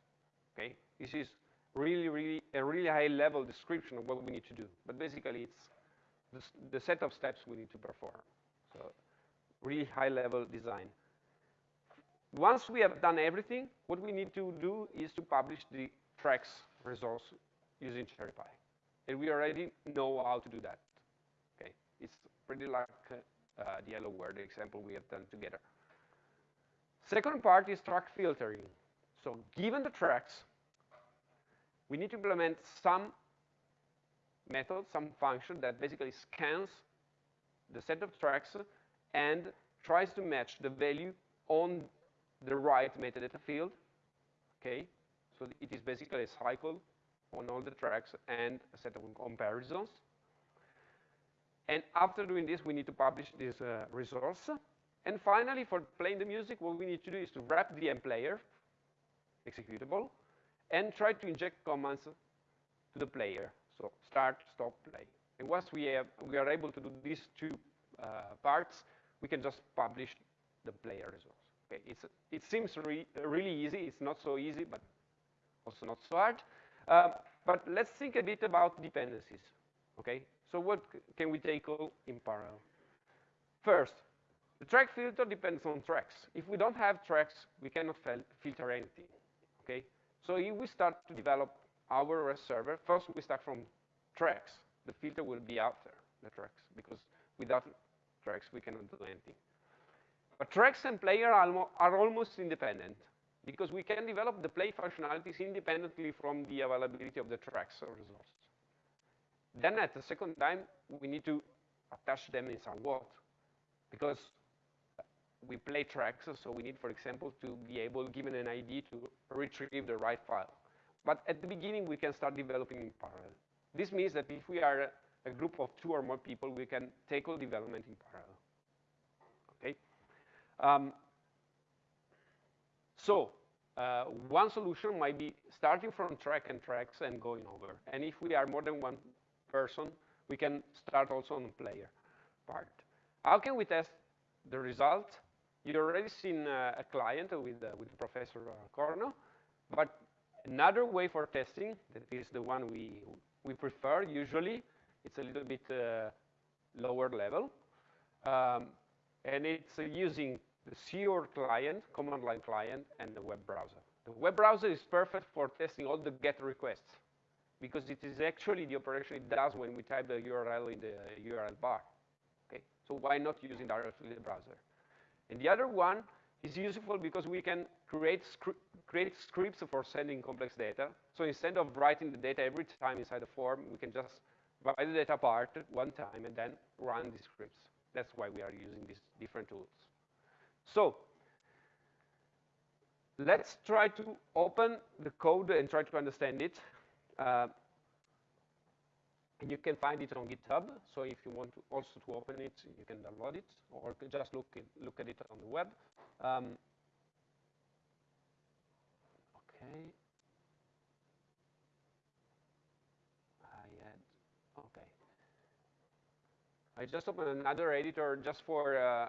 Speaker 1: Okay, this is really, really a really high-level description of what we need to do. But basically, it's the, the set of steps we need to perform. So, really high-level design. Once we have done everything, what we need to do is to publish the tracks resource using CherryPy. And we already know how to do that. Okay, it's pretty like uh, the hello world example we have done together. Second part is track filtering. So given the tracks, we need to implement some method, some function that basically scans the set of tracks and tries to match the value on the right metadata field. Okay, so it is basically a cycle on all the tracks and a set of comparisons. And after doing this, we need to publish this uh, resource. And finally, for playing the music, what we need to do is to wrap the MPlayer executable and try to inject commands to the player. So start, stop, play. And once we, have, we are able to do these two uh, parts, we can just publish the player results. Okay, it's, it seems re really easy. It's not so easy, but also not so hard. Um, but let's think a bit about dependencies. Okay, so what can we tackle in parallel? First, the track filter depends on tracks. If we don't have tracks, we cannot filter anything. Okay, so if we start to develop our REST server, first we start from tracks. The filter will be after the tracks because without tracks we cannot do anything. But tracks and player are, are almost independent because we can develop the play functionalities independently from the availability of the tracks or resource. Then at the second time, we need to attach them in some somewhat because we play tracks, so we need, for example, to be able, given an ID, to retrieve the right file. But at the beginning, we can start developing in parallel. This means that if we are a group of two or more people, we can tackle development in parallel. Um, so uh, one solution might be starting from track and tracks and going over. And if we are more than one person, we can start also on the player part. How can we test the result? You already seen uh, a client with, uh, with Professor Corno, but another way for testing, that is the one we, we prefer usually, it's a little bit uh, lower level, um, and it's uh, using the CR client, command line client, and the web browser. The web browser is perfect for testing all the GET requests because it is actually the operation it does when we type the URL in the URL bar. Okay, so why not using directly the browser? And the other one is useful because we can create scripts for sending complex data. So instead of writing the data every time inside the form, we can just write the data part one time and then run the scripts. That's why we are using these different tools. So let's try to open the code and try to understand it. Uh, you can find it on GitHub. So if you want to also to open it, you can download it or just look it, look at it on the web. Um, okay. I had okay. I just opened another editor just for uh,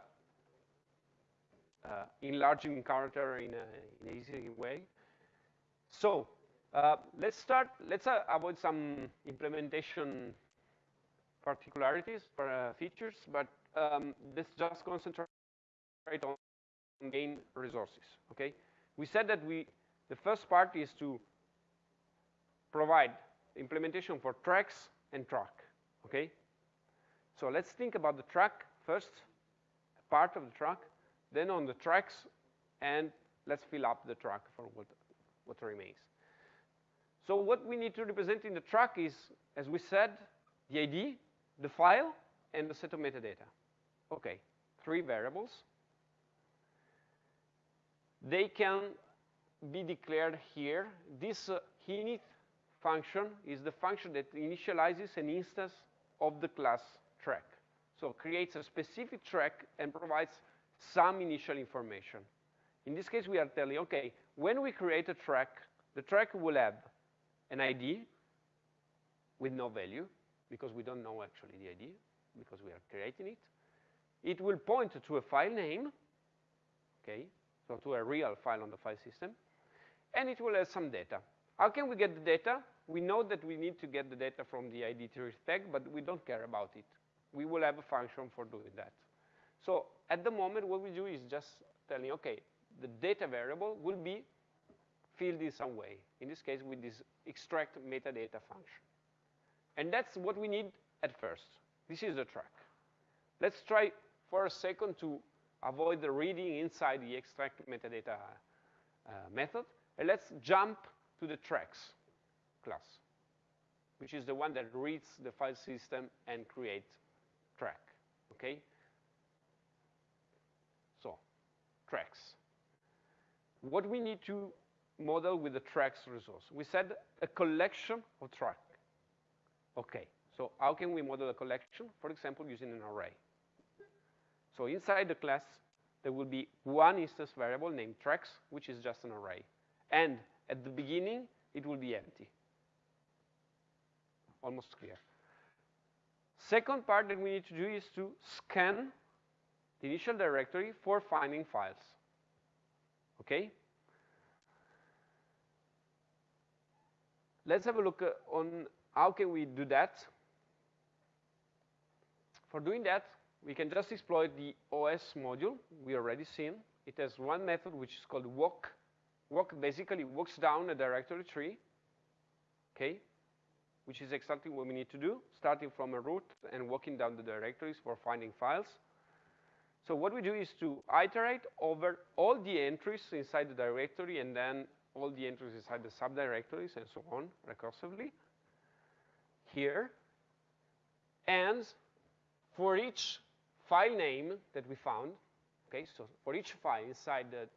Speaker 1: uh, enlarging character in, an easy way. So uh, let's start, let's uh, avoid some implementation particularities for uh, features, but um, let's just concentrate on gain resources, okay? We said that we, the first part is to provide implementation for tracks and track, okay? So let's think about the track first, part of the track, then on the tracks, and let's fill up the track for what, what remains. So what we need to represent in the track is, as we said, the ID, the file, and the set of metadata. Okay, three variables. They can be declared here. This uh, init function is the function that initializes an instance of the class track. So creates a specific track and provides some initial information. In this case, we are telling, okay, when we create a track, the track will have an ID with no value, because we don't know actually the ID, because we are creating it. It will point to a file name, okay, so to a real file on the file system, and it will have some data. How can we get the data? We know that we need to get the data from the ID tag, but we don't care about it. We will have a function for doing that. So at the moment, what we do is just telling, okay, the data variable will be filled in some way. In this case, with this extract metadata function. And that's what we need at first. This is the track. Let's try for a second to avoid the reading inside the extract metadata uh, method. And let's jump to the tracks class, which is the one that reads the file system and creates track, okay? So, tracks. What we need to model with the tracks resource? We said a collection of track. Okay, so how can we model a collection? For example, using an array. So inside the class, there will be one instance variable named tracks, which is just an array. And at the beginning, it will be empty. Almost clear. Second part that we need to do is to scan the initial directory for finding files. Okay? Let's have a look uh, on how can we do that. For doing that, we can just exploit the OS module we already seen. It has one method which is called walk. Walk basically walks down a directory tree, okay, which is exactly what we need to do, starting from a root and walking down the directories for finding files. So what we do is to iterate over all the entries inside the directory and then all the entries inside the subdirectories and so on recursively here. And for each file name that we found, okay, so for each file inside the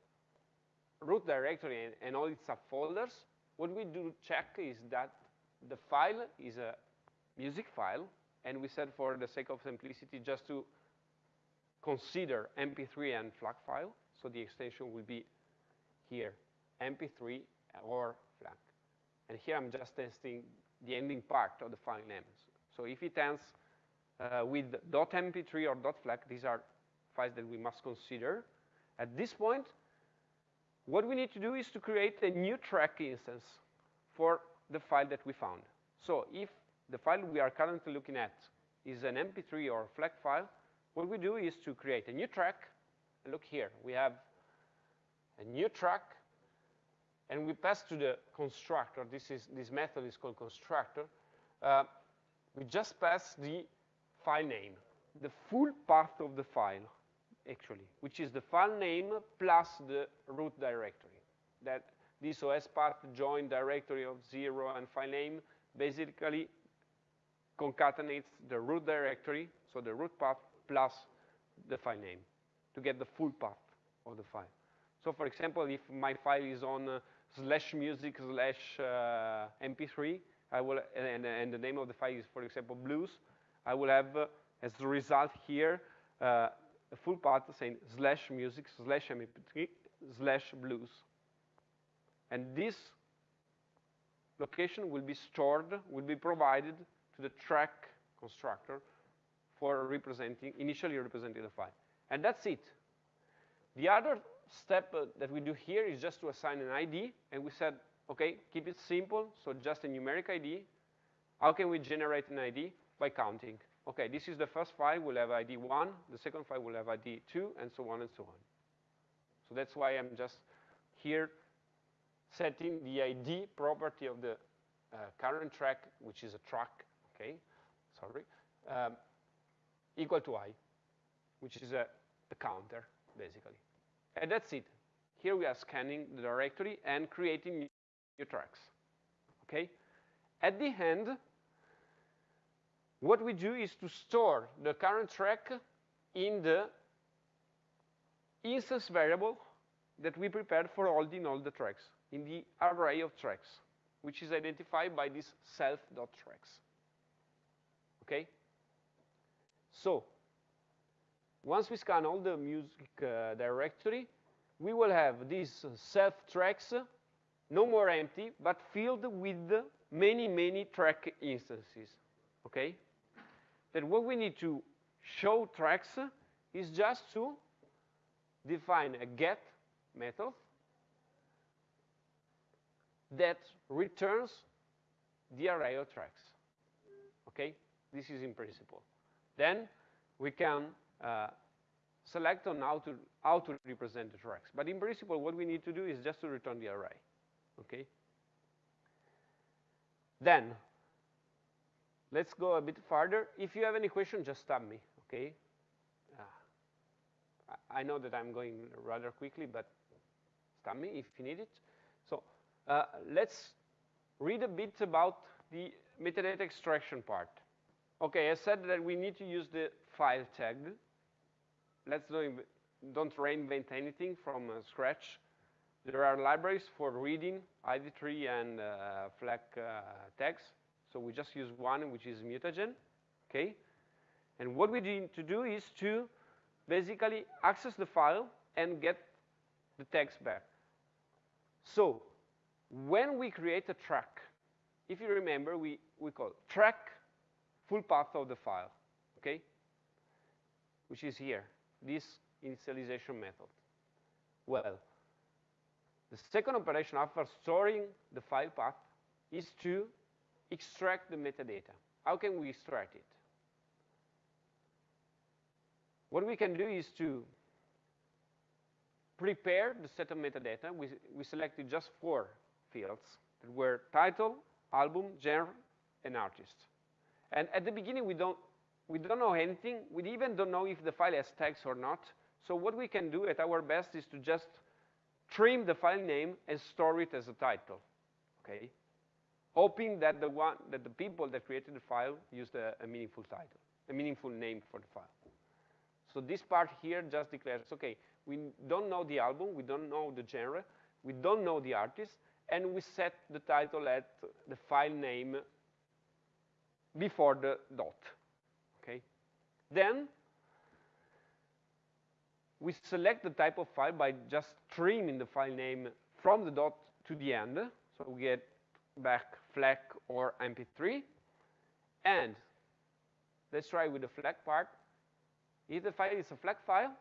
Speaker 1: root directory and, and all its subfolders, what we do check is that the file is a music file, and we said for the sake of simplicity just to consider MP3 and FLAC file, so the extension will be here, MP3 or FLAC. And here I'm just testing the ending part of the file names. So if it ends uh, with .mp3 or .flac, these are files that we must consider. At this point, what we need to do is to create a new track instance for the file that we found. So if the file we are currently looking at is an MP3 or FLAC file, what we do is to create a new track. Look here, we have a new track and we pass to the constructor, this, is, this method is called constructor, uh, we just pass the file name, the full path of the file, actually, which is the file name plus the root directory. That this OS path join directory of zero and file name basically concatenates the root directory, so the root path plus the file name to get the full path of the file. So for example, if my file is on uh, slash music slash uh, mp3, I will, and, and, the name of the file is, for example, blues, I will have, uh, as a result here, uh, a full path saying slash music slash mp3 slash blues. And this location will be stored, will be provided to the track constructor for representing, initially representing the file. And that's it. The other step uh, that we do here is just to assign an ID, and we said, okay, keep it simple, so just a numeric ID. How can we generate an ID? By counting. Okay, this is the first file, we'll have ID 1, the second file will have ID 2, and so on and so on. So that's why I'm just here setting the ID property of the uh, current track, which is a track, okay, sorry, um, equal to i, which is a, a counter, basically. And that's it. Here we are scanning the directory and creating new tracks. Okay? At the end, what we do is to store the current track in the instance variable that we prepared for holding all the tracks, in the array of tracks, which is identified by this self.tracks. Okay? So, once we scan all the music uh, directory, we will have these self tracks, no more empty, but filled with many, many track instances, okay? Then what we need to show tracks is just to define a get method that returns the array of tracks, okay? This is in principle. Then we can uh, select on how to, how to represent the tracks. But in principle, what we need to do is just to return the array, okay? Then, let's go a bit further. If you have any question, just stop me, okay? Uh, I know that I'm going rather quickly, but stop me if you need it. Uh, let's read a bit about the metadata extraction part. Okay, I said that we need to use the file tag. Let's do don't reinvent anything from uh, scratch. There are libraries for reading ID3 and uh, FLAC uh, tags. So we just use one, which is mutagen, okay? And what we need to do is to basically access the file and get the text back. So when we create a track, if you remember, we, we call track full path of the file, okay? Which is here, this initialization method. Well, the second operation after storing the file path is to extract the metadata. How can we extract it? What we can do is to prepare the set of metadata. We, we selected just four fields that were title, album, genre, and artist. And at the beginning, we don't, we don't know anything. We even don't know if the file has tags or not. So what we can do at our best is to just trim the file name and store it as a title, okay? Hoping that the one that the people that created the file used a, a meaningful title, a meaningful name for the file. So this part here just declares, okay, we don't know the album, we don't know the genre, we don't know the artist, and we set the title at the file name before the dot, okay? Then we select the type of file by just trimming the file name from the dot to the end. So we get back FLAC or MP3. And let's try with the FLAC part. If the file is a FLAC file,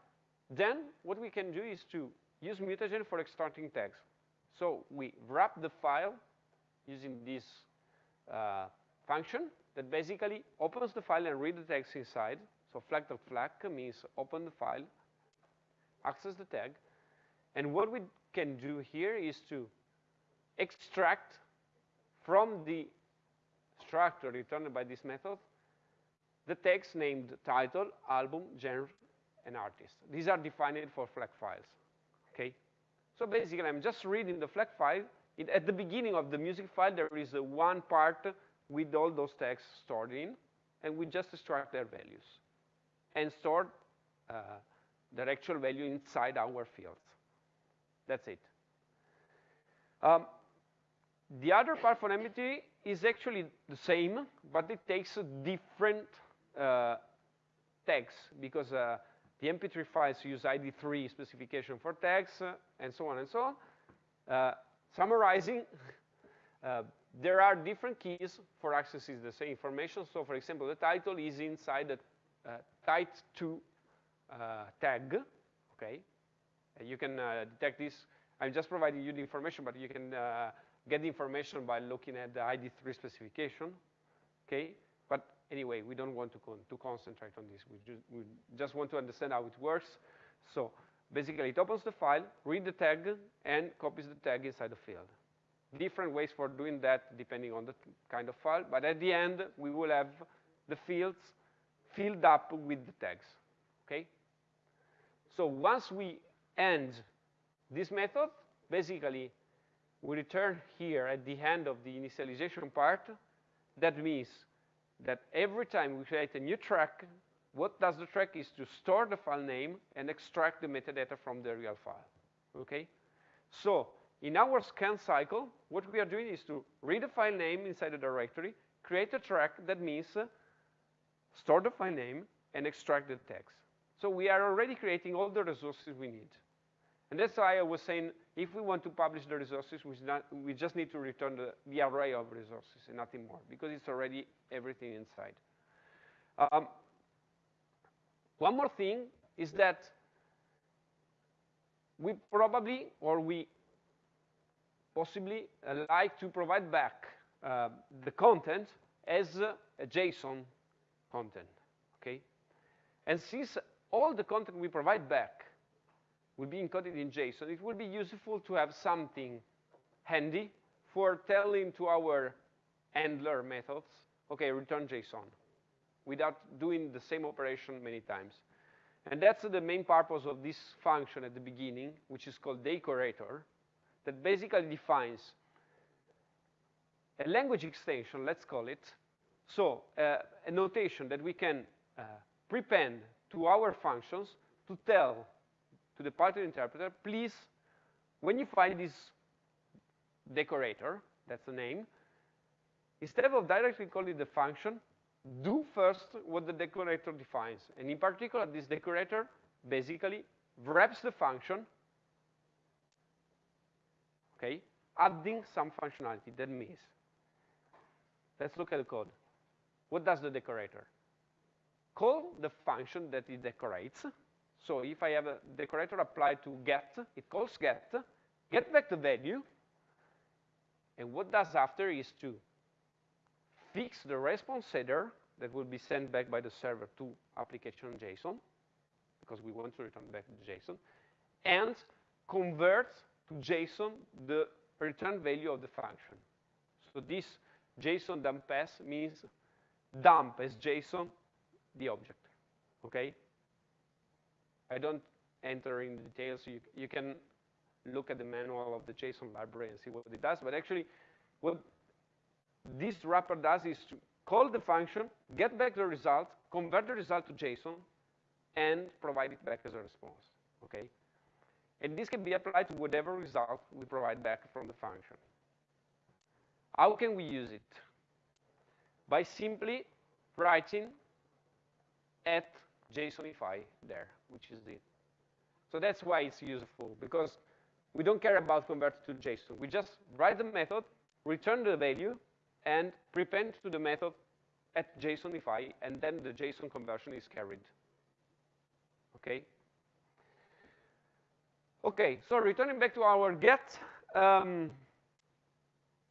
Speaker 1: then what we can do is to use mutagen for extracting tags. So we wrap the file using this uh, function that basically opens the file and read the text inside. So FLAC dot FLAC means open the file, access the tag. And what we can do here is to extract from the structure returned by this method the text named title, album, genre, and artist. These are defined for FLAC files, okay? So basically, I'm just reading the FLAC file. It, at the beginning of the music file, there is one part with all those texts stored in, and we just extract their values and store uh, their actual value inside our fields. That's it. Um, the other part for MP3 is actually the same, but it takes a different uh, tags because uh, the MP3 files use ID3 specification for tags uh, and so on and so on. Uh, summarizing, uh, there are different keys for accessing the same information. So for example, the title is inside the uh, TIT2 uh, tag, okay? And you can uh, detect this. I'm just providing you the information, but you can get the information by looking at the ID3 specification, okay? Anyway, we don't want to, con to concentrate on this. We, ju we just want to understand how it works. So basically, it opens the file, read the tag, and copies the tag inside the field. Different ways for doing that depending on the kind of file, but at the end, we will have the fields filled up with the tags, okay? So once we end this method, basically, we return here at the end of the initialization part. That means that every time we create a new track, what does the track is to store the file name and extract the metadata from the real file, okay? So in our scan cycle, what we are doing is to read the file name inside the directory, create a track that means uh, store the file name and extract the text. So we are already creating all the resources we need. And that's why I was saying, if we want to publish the resources, we, we just need to return the, the, array of resources and nothing more, because it's already everything inside. Um, one more thing is that we probably, or we possibly uh, like to provide back uh, the content as a JSON content, okay? And since all the content we provide back will be encoded in JSON, it will be useful to have something handy for telling to our handler methods, okay, return JSON, without doing the same operation many times. And that's the main purpose of this function at the beginning, which is called decorator, that basically defines a language extension, let's call it, so uh, a notation that we can uh, prepend to our functions to tell to the Python interpreter, please, when you find this decorator, that's the name, instead of directly calling the function, do first what the decorator defines. And in particular, this decorator basically wraps the function, okay, adding some functionality that means. Let's look at the code. What does the decorator? Call the function that it decorates. So if I have a decorator applied to get, it calls get, get back the value, and what does after is to fix the response header that will be sent back by the server to application JSON, because we want to return back the JSON, and convert to JSON the return value of the function. So this JSON dump pass means dump as JSON the object, okay? I don't enter in the details. You, you can look at the manual of the JSON library and see what it does. But actually, what this wrapper does is to call the function, get back the result, convert the result to JSON, and provide it back as a response, okay? And this can be applied to whatever result we provide back from the function. How can we use it? By simply writing at JSONify there, which is it. So that's why it's useful, because we don't care about convert to JSON. We just write the method, return the value, and prepend to the method at JSONify, and then the JSON conversion is carried. Okay? Okay, so returning back to our get, um,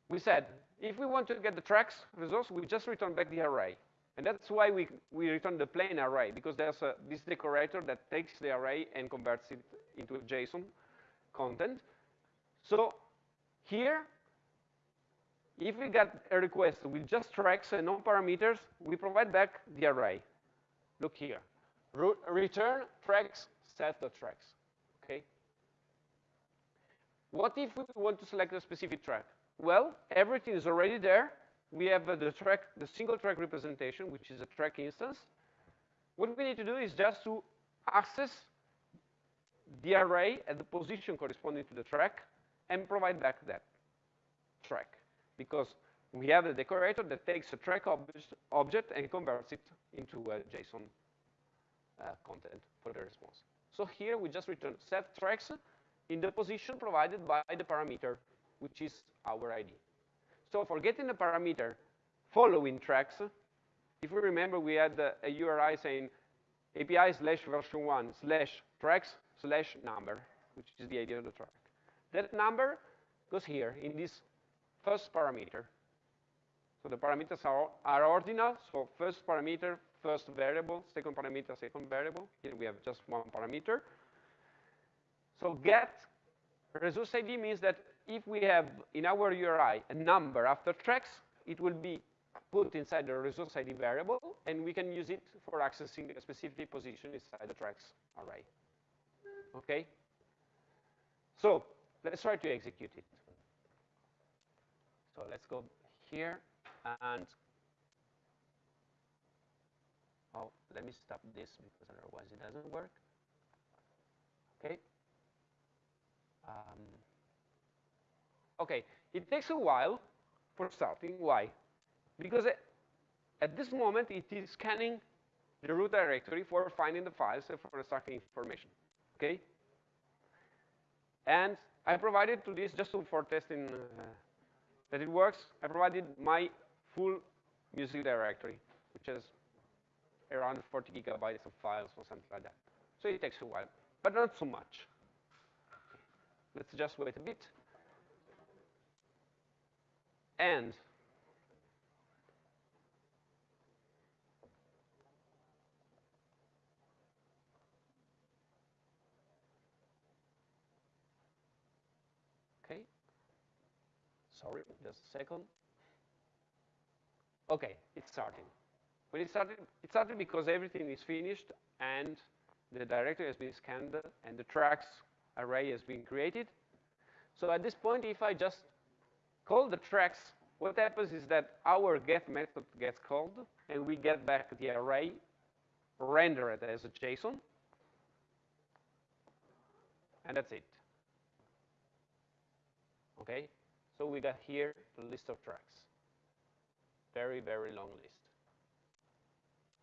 Speaker 1: we said, if we want to get the tracks resource, we just return back the array. And that's why we, we return the plain array, because there's a, this decorator that takes the array and converts it into JSON content. So here, if we get a request with just tracks and no parameters, we provide back the array. Look here. Re return tracks set the tracks. Okay? What if we want to select a specific track? Well, everything is already there. We have the track, the single track representation, which is a track instance. What we need to do is just to access the array at the position corresponding to the track and provide back that track because we have a decorator that takes a track ob object and converts it into a JSON uh, content for the response. So here we just return set tracks in the position provided by the parameter, which is our ID. So for getting the parameter following tracks, if we remember we had a, URI saying API slash version 1 slash tracks slash number, which is the ID of the track. That number goes here in this first parameter. So the parameters are, are ordinal, so first parameter, first variable, second parameter, second variable. Here we have just one parameter. So get resource ID means that if we have in our URI a number after tracks, it will be put inside the resource ID variable, and we can use it for accessing a specific position inside the tracks array. Okay? So let's try to execute it. So let's go here and oh, let me stop this because otherwise it doesn't work. Okay. Um, okay, it takes a while for starting. Why? Because at this moment it is scanning the root directory for finding the files and for extracting information. Okay. And I provided to this just for testing uh, that it works, I provided my full music directory, which is around 40 gigabytes of files or something like that. So it takes a while, but not so much. Let's just wait a bit and okay. Sorry just a second. Okay it's starting. When it started it started because everything is finished and the directory has been scanned and the tracks array has been created. So at this point if I just call the tracks, what happens is that our get method gets called and we get back the array render it as a JSON. And that's it. Okay? So we got here the list of tracks. Very, very long list.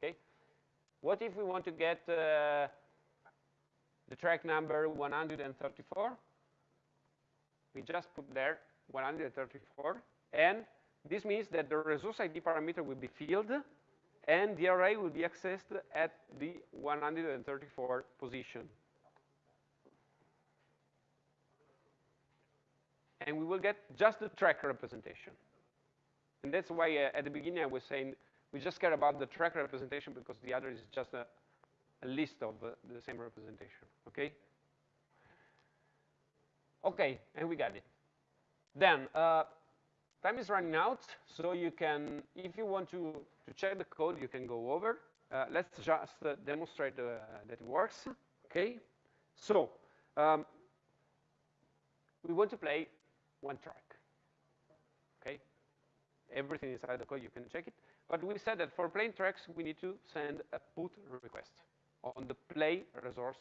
Speaker 1: Okay? What if we want to get uh, the track number 134? We just put there 134, and this means that the resource ID parameter will be filled, and the array will be accessed at the 134 position. And we will get just the track representation. And that's why uh, at the beginning I was saying we just care about the track representation because the other is just a, a list of uh, the same representation, okay? Okay, and we got it. Then, uh, time is running out, so you can, if you want to, to check the code, you can go over. Uh, let's just uh, demonstrate uh, that it works, okay? So, um, we want to play one track, okay? Everything inside the code, you can check it. But we said that for playing tracks, we need to send a put request on the play resource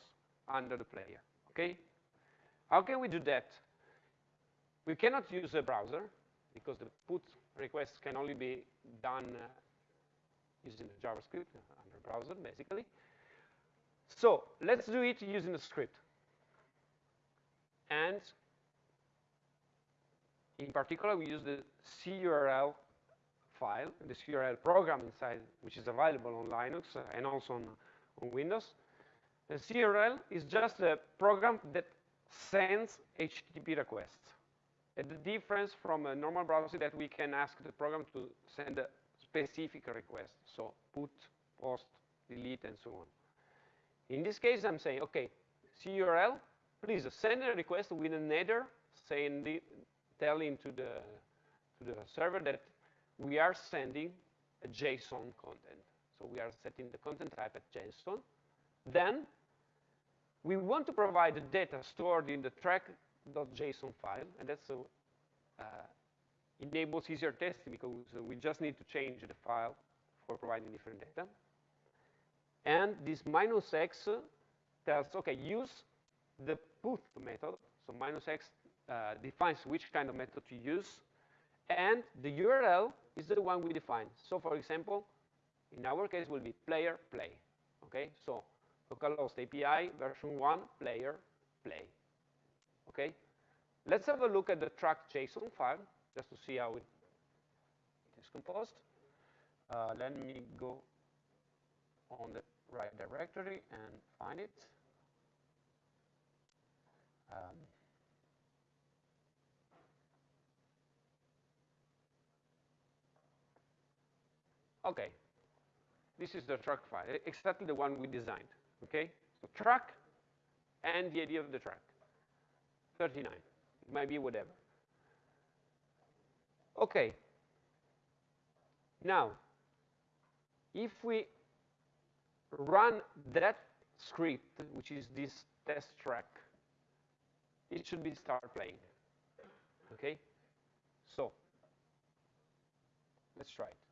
Speaker 1: under the player, okay? How can we do that? We cannot use a browser because the put requests can only be done uh, using the JavaScript under browser, basically. So let's do it using a script. And in particular, we use the curl file, the curl program inside, which is available on Linux uh, and also on, on Windows. The curl is just a program that sends HTTP requests. The difference from a normal browser that we can ask the program to send a specific request. So put, post, delete, and so on. In this case, I'm saying, okay, curl, please send a request with an header saying the, telling to the, to the server that we are sending a JSON content. So we are setting the content type at JSON. Then we want to provide the data stored in the track.json file, and that's uh, enables easier testing because we just need to change the file for providing different data. And this minus x tells, okay, use the put method. So minus x uh, defines which kind of method to use. And the URL is the one we define. So for example, in our case will be player play. Okay, so localhost API version 1 player play. Okay, let's have a look at the track JSON file just to see how it is composed. Uh, let me go on the right directory and find it. Um, okay, this is the track file, exactly the one we designed, okay? So track and the idea of the track, 39, it might be whatever. Okay, now, if we run that script, which is this test track, it should be start playing. Okay? So, let's try it.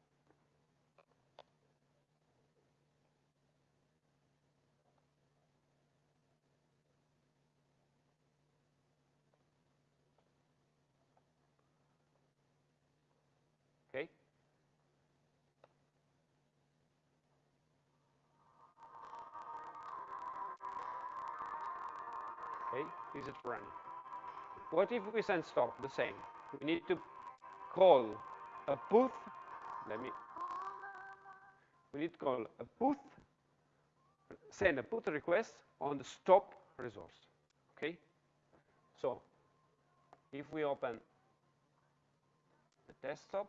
Speaker 1: It? What if we send stop? The same. We need to call a put. Let me. We need to call a put. Send a put request on the stop resource. Okay. So, if we open the desktop,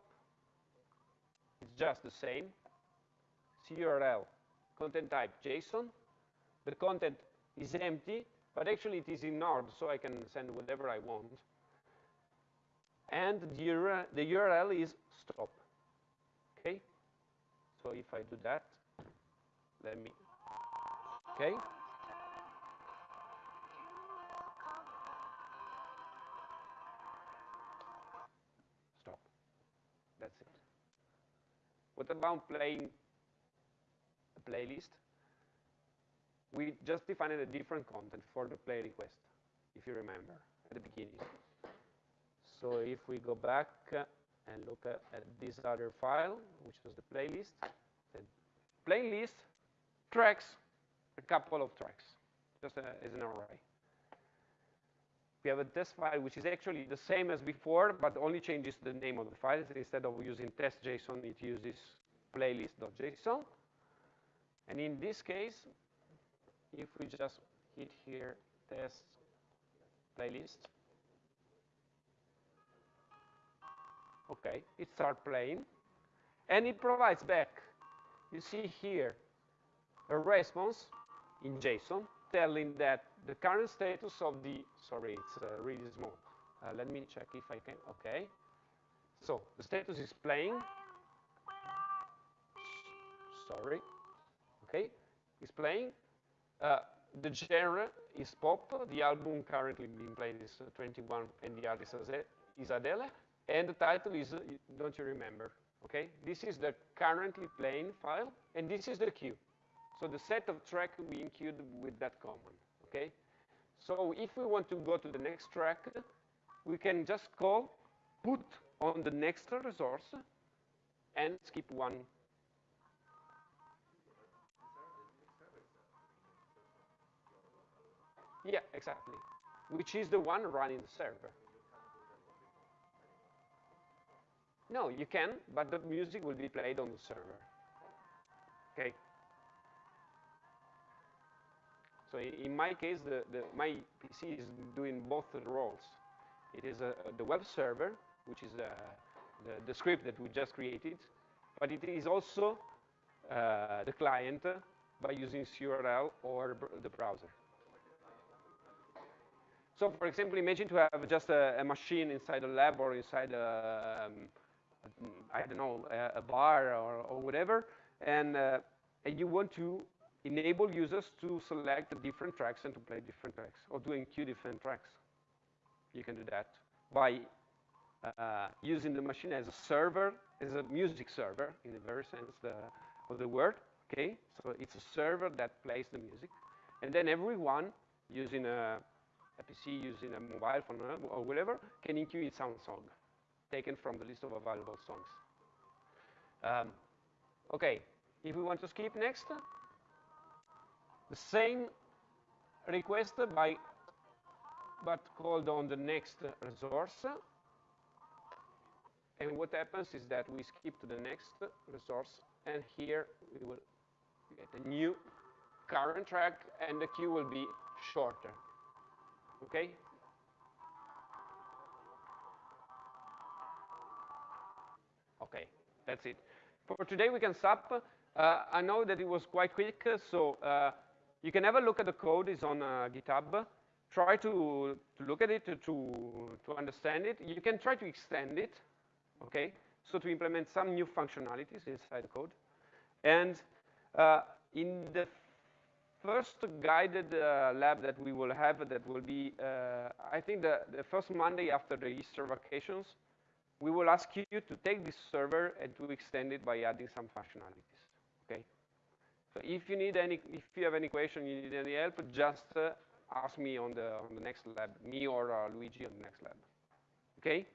Speaker 1: it's just the same. CURL content type JSON. The content is empty, but actually it is in ignored, so I can send whatever I want. and the the URL is stop. Okay? So if I do that, let me, okay? Stop. That's it. What about playing a playlist? We just defined a different content for the play request, if you remember, at the beginning. So if we go back uh, and look at, at this other file, which was the playlist, the playlist tracks a couple of tracks, just a, as an array. We have a test file, which is actually the same as before, but only changes the name of the file. Instead of using test.json, it uses playlist.json. And in this case, if we just hit here test playlist, okay, it starts playing, and it provides back, you see here, a response in JSON telling that the current status of the, sorry, it's uh, really small. Uh, let me check if I can, okay. So the status is playing. Sorry, okay, it's playing. Uh, the genre is pop. The album currently being played is uh, 21, and the artist is Adele. And the title is, uh, don't you remember? Okay, this is the currently playing file, and this is the queue. So the set of track we include with that command. Okay, so if we want to go to the next track, we can just call put on the next resource and skip one Yeah, exactly. Which is the one running the server. No, you can, but the music will be played on the server. Okay. So in my case, the, the, my PC is doing both roles. It is a, the web server, which is uh, the, the, script that we just created, but it is also uh, the client by using CURL or the browser. So for example, imagine to have just a, a machine inside a lab or inside a, um, I don't know, a, a bar or, or, whatever, and, uh, and you want to enable users to select different tracks and to play different tracks or to enqueue different tracks. You can do that by uh, using the machine as a server, as a music server in the very sense the, of the word, okay? So it's a server that plays the music. And then everyone using a a PC using a mobile phone or whatever can its own song, taken from the list of available songs. Um, okay, if we want to skip next, the same request by but called on the next resource. And what happens is that we skip to the next resource, and here we will get a new current track, and the queue will be shorter. Okay? Okay, that's it. For today, we can stop. Uh, I know that it was quite quick, so uh, you can have a look at the code. It's on uh, GitHub. Try to, to look at it, to, to understand it. You can try to extend it, okay? So to implement some new functionalities inside the code. And uh, in the first guided uh, lab that we will have that will be, uh, I think, the, the, first Monday after the Easter vacations, we will ask you to take this server and to extend it by adding some functionalities, okay? So if you need any, if you have any question, you need any help, just uh, ask me on the, on the next lab, me or Luigi on the next lab, okay?